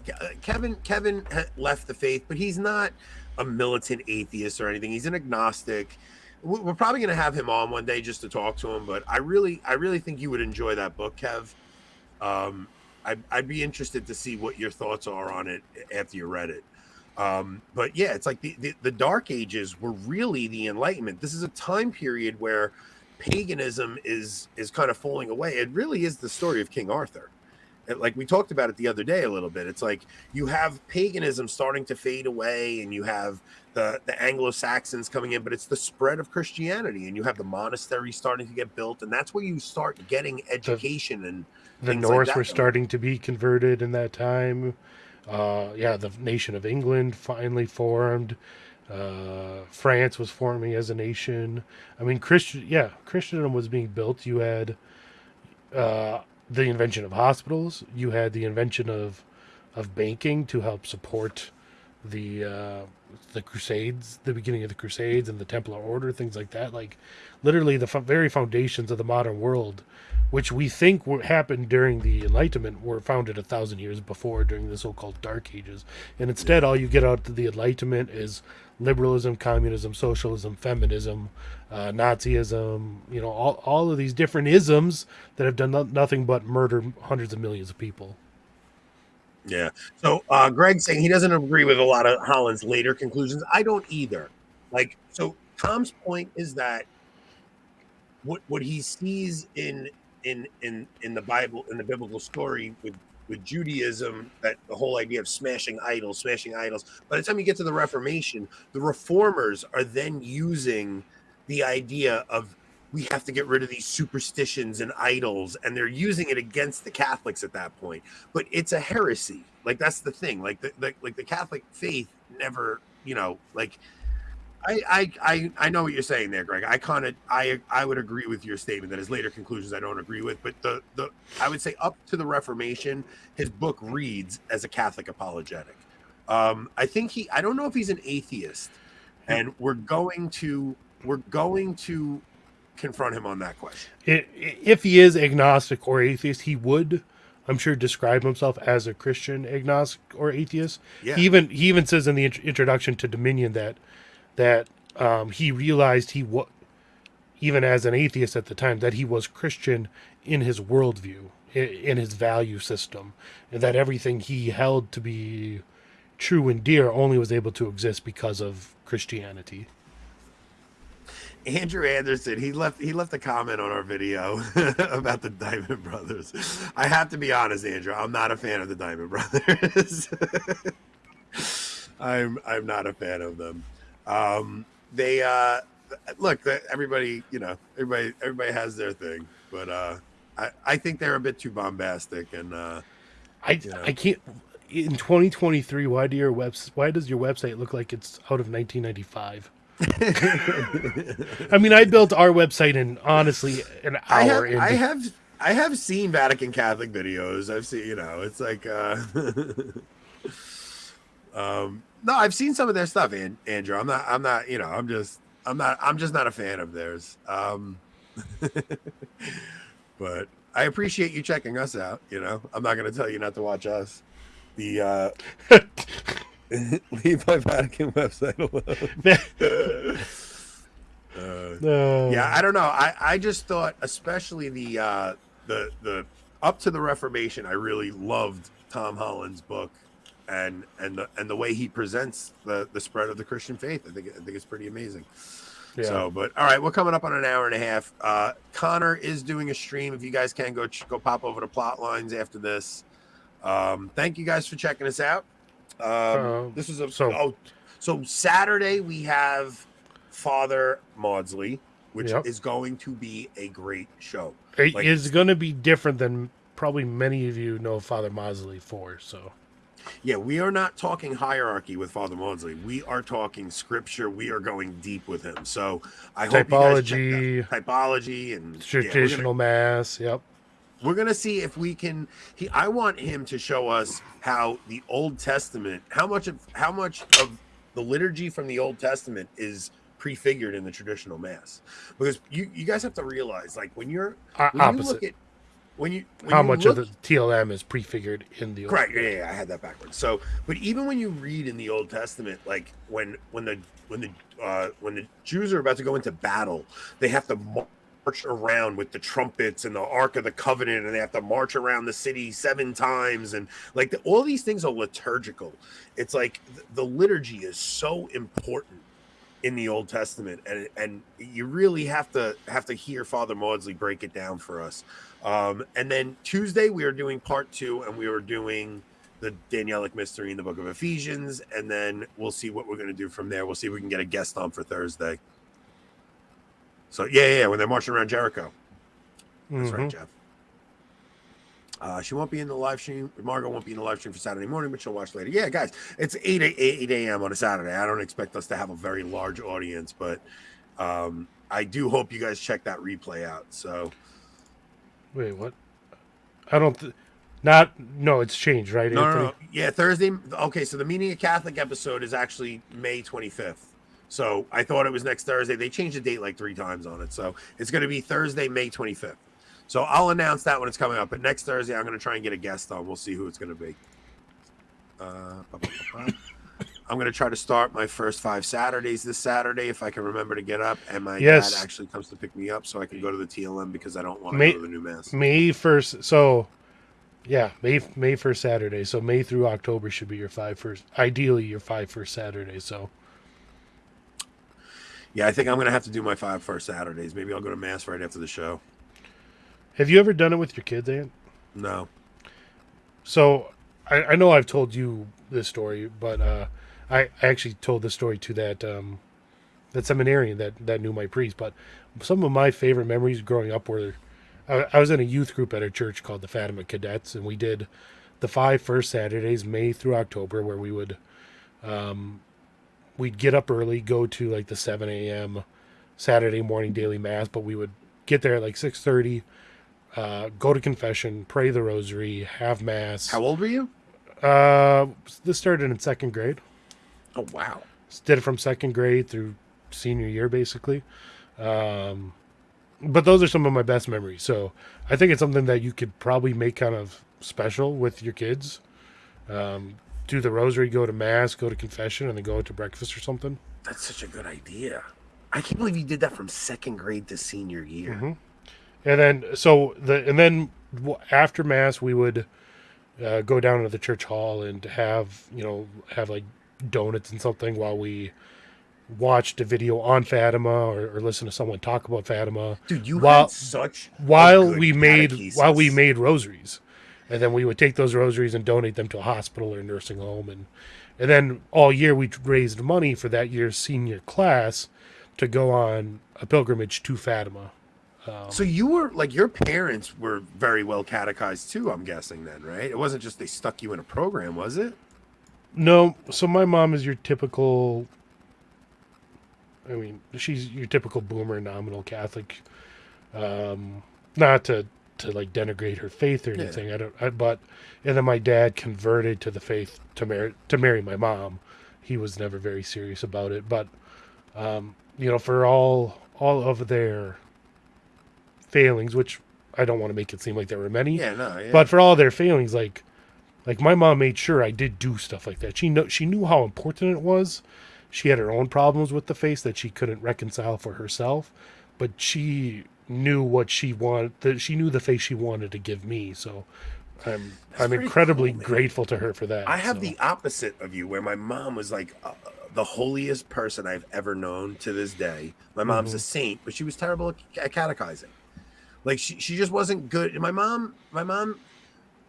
Kevin Kevin left the faith, but he's not a militant atheist or anything. He's an agnostic. We- We're probably going to have him on one day just to talk to him. But I really I really think you would enjoy that book, Kev. Um, I'd, I'd be interested to see what your thoughts are on it after you read it. Um, but yeah, it's like the, the, the Dark Ages were really the Enlightenment. This is a time period where paganism is is kind of falling away. It really is the story of King Arthur. Like we talked about it the other day a little bit. It's like you have paganism starting to fade away, and you have the the Anglo Saxons coming in, but it's the spread of Christianity, and you have the monasteries starting to get built, and that's where you start getting education and the things like Norse that were starting to be converted in that time. Uh, yeah, the nation of England finally formed. Uh, France was forming as a nation. I mean, Christian, yeah, Christendom was being built. You had uh, the invention of hospitals. You had the invention of of banking to help support the uh, the Crusades, the beginning of the Crusades, and the Templar Order, things like that. Like literally the fo- very foundations of the modern world, which we think were, happened during the Enlightenment, were founded a thousand years before during the so-called Dark Ages. And instead, all you get out of the Enlightenment is liberalism, communism, socialism, feminism, uh, Nazism. You know, all all of these different isms that have done no- nothing but murder hundreds of millions of people. Yeah. So uh Greg's saying he doesn't agree with a lot of Holland's later conclusions. I don't either. Like so Tom's point is that what what he sees in in in in the Bible in the biblical story with with Judaism that the whole idea of smashing idols, smashing idols. By the time you get to the Reformation, the reformers are then using the idea of we have to get rid of these superstitions and idols and they're using it against the catholics at that point. But it's a heresy. Like that's the thing. Like the, the like the catholic faith never you know like I, I I I know what you're saying there, Greg. I kind of I I would agree with your statement that his later conclusions I don't agree with, but the the I would say up to the Reformation, his book reads as a Catholic apologetic. Um, I think he I don't know if he's an atheist, and we're going to we're going to confront him on that question. If he is agnostic or atheist, he would, I'm sure, describe himself as a Christian agnostic or atheist. Yeah. He even he even says in the int- introduction to Dominion that that um, he realized he was even as an atheist at the time that he was Christian in his worldview, in his value system, and that everything he held to be true and dear only was able to exist because of Christianity. Andrew Anderson, he left he left a comment on our video about the Dimond Brothers. I have to be honest, Andrew, I'm not a fan of the Dimond Brothers. I'm I'm not a fan of them. Um, they uh, look, the- everybody, you know, everybody everybody has their thing, but uh, I I think they're a bit too bombastic and uh, I you know. I can't in 2023. Why do your webs Why does your website look like it's out of 1995? I mean, I built our website in honestly an hour. I have, into- I have I have seen Vatican Catholic videos. I've seen, you know, it's like uh um no, I've seen some of their stuff, and Andrew. I'm not I'm not, you know, I'm just I'm not I'm just not a fan of theirs. Um but I appreciate you checking us out, you know. I'm not gonna tell you not to watch us. The uh leave my Vatican website alone. Uh, No. yeah, I don't know. I I just thought, especially the uh, the the up to the Reformation, I really loved Tom Holland's book, and and the, and the way he presents the the spread of the Christian faith. I think I think it's pretty amazing. Yeah. So, but all right, we're coming up on an hour and a half. Uh, Connor is doing a stream. If you guys can go ch- go pop over to Plot Lines after this. Um, thank you guys for checking us out. Um, Uh, this is a so- oh, so Saturday we have Father Mawdsley, which Yep. is going to be a great show. It Like, is going to be different than probably many of you know Father Mawdsley for. So yeah, we are not talking hierarchy with Father Mawdsley. We are talking scripture. We are going deep with him. So I hope you guys Typology. that- typology, and yeah, gonna- traditional mass. Yep. we're gonna see if we can he i want him to show us how the old testament how much of how much of the liturgy from the old testament is prefigured in the traditional mass because you you guys have to realize like when you're when you look at when you when How you much look, of the TLM is prefigured in the Right, yeah, yeah, yeah, I had that backwards. So, but even when you read in the Old Testament, like when when the when the uh, when the Jews are about to go into battle, they have to march around with the trumpets and the Ark of the Covenant, and they have to march around the city seven times, and like the, all these things are liturgical. It's like th- the liturgy is so important in the Old Testament, and and you really have to have to hear Father Mawdsley break it down for us. Um, and then Tuesday we are doing part two, and we were doing the Danielic mystery in the Book of Ephesians, and then we'll see what we're going to do from there. We'll see if we can get a guest on for Thursday. So yeah, yeah, yeah, when they're marching around Jericho. That's right, Mhm. Jeff. Uh, she won't be in the live stream. Margot won't be in the live stream for Saturday morning, but she'll watch later. Yeah, guys, it's 8 a- 8 a.m. on a Saturday. I don't expect us to have a very large audience, but um, I do hope you guys check that replay out. So Wait, what? I don't. Th- not. No, it's changed, right? no, no, no, yeah, Thursday. Okay, so the meaning of Catholic episode is actually May 25th. So I thought it was next Thursday. They changed the date like three times on it, so it's going to be Thursday, May 25th. So I'll announce that when it's coming up. But next Thursday, I'm going to try and get a guest on. We'll see who it's going to be. Uh. I'm going to try to start my first five Saturdays this Saturday if I can remember to get up, and my Yes. dad actually comes to pick me up so I can go to the TLM because I don't want to May go to the new mass. May first. So, yeah, May May first Saturday. So May through October should be your five first. Ideally, your five first Saturdays. So Yeah, I think I'm going to have to do my five first Saturdays. Maybe I'll go to mass right after the show. Have you ever done it with your kids, Ant? No. So I, I know I've told you this story, but uh, I, I actually told this story to that um, that seminarian that that knew my priest. But some of my favorite memories growing up were I, I was in a youth group at a church called the Fatima Cadets, and we did the five first Saturdays, May through October, where we would um, we'd get up early, go to like the seven a.m. Saturday morning daily mass, but we would get there at like six thirty uh, go to confession, pray the rosary, have mass. How old were you? Uh, this started in second grade. Oh wow! Did it from second grade through senior year, basically. Um, but those are some of my best memories. So I think it's something that you could probably make kind of special with your kids. Um, do the rosary, go to mass, go to confession, and then go out to breakfast or something. That's such a good idea. I can't believe you did that from second grade to senior year. Mhm. And then so the and then after mass we would uh, go down to the church hall and have you know have like donuts and something while we watched a video on Fatima or, or listen to someone talk about Fatima. Dude, you while had such a while we made catechesis. while we made rosaries, and then we would take those rosaries and donate them to a hospital or nursing home, and and then all year we raised money for that year's senior class to go on a pilgrimage to Fatima. Um, So you were like your parents were very well catechized too. I'm guessing then, right? It wasn't just they stuck you in a program, was it? No, so my mom is your typical. I mean, she's your typical boomer nominal Catholic. Um, not to to like denigrate her faith or Yeah. anything. I don't. I, but and then my dad converted to the faith to marry to marry my mom. He was never very serious about it, but um, you know, for all all of their failings, which I don't want to make it seem like there were many. Yeah, no, yeah. But for all their failings, like like my mom made sure I did do stuff like that. She know she knew how important it was. She had her own problems with the face that she couldn't reconcile for herself, but she knew what she wanted. That she knew the face she wanted to give me. So I'm I'm incredibly cool, grateful to her for that. I have so. the opposite of you, where my mom was like uh, the holiest person I've ever known to this day. My mom's Mhm. a saint, but she was terrible at catechizing. Like she, she just wasn't good. My mom, my mom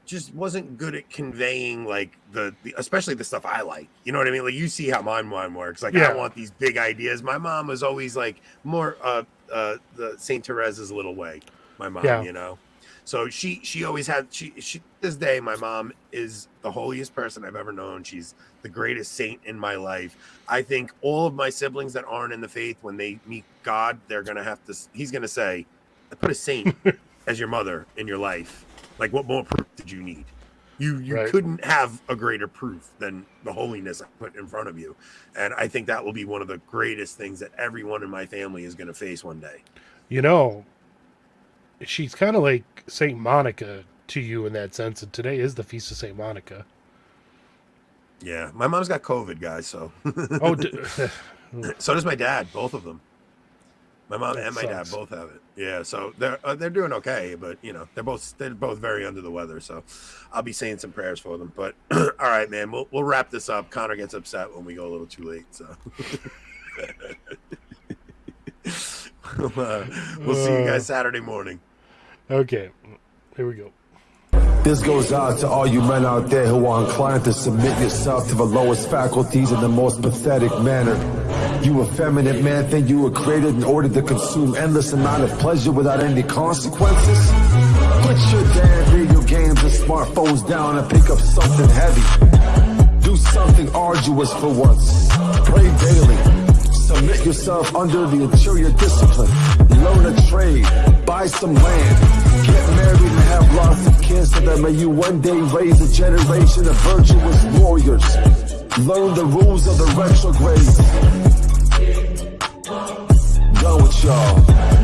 just wasn't good at conveying like the, the especially the stuff I like. You know what I mean? Like you see how my mom works. Like Yeah. I want these big ideas. My mom was always like more uh uh the Saint Teresa's little way. My mom, Yeah. you know. So she she always had she she this day my mom is the holiest person I've ever known. She's the greatest saint in my life. I think all of my siblings that aren't in the faith when they meet God, they're going to have to he's going to say, "I put a saint as your mother in your life. Like what more proof did you need?" You you Right. couldn't have a greater proof than the holiness I put in front of you, and I think that will be one of the greatest things that everyone in my family is going to face one day. You know, she's kind of like Saint Monica to you in that sense, and today is the feast of Saint Monica. Yeah, my mom's got COVID, guys. So Oh, d- so does my dad. Both of them. My mom That and my dad both have it. Yeah, so they're uh, they're doing okay, but you know they're both they're both very under the weather. So I'll be saying some prayers for them. But all right, man, we'll we'll wrap this up. Connor gets upset when we go a little too late. So we'll, uh, we'll see you guys Saturday morning. okay, here we go. This goes out to all you men out there who are inclined to submit yourself to the lowest faculties in the most pathetic manner. You effeminate man think you were created in order to consume endless amount of pleasure without any consequences? Put your damn video games and smartphones down and pick up something heavy. Do something arduous for once. Pray daily. Submit yourself under the interior discipline. Learn a trade. Buy some land. Get married and have lots of kids so that may you one day raise a generation of virtuous warriors. Learn the rules of the retrograde. Go with y'all.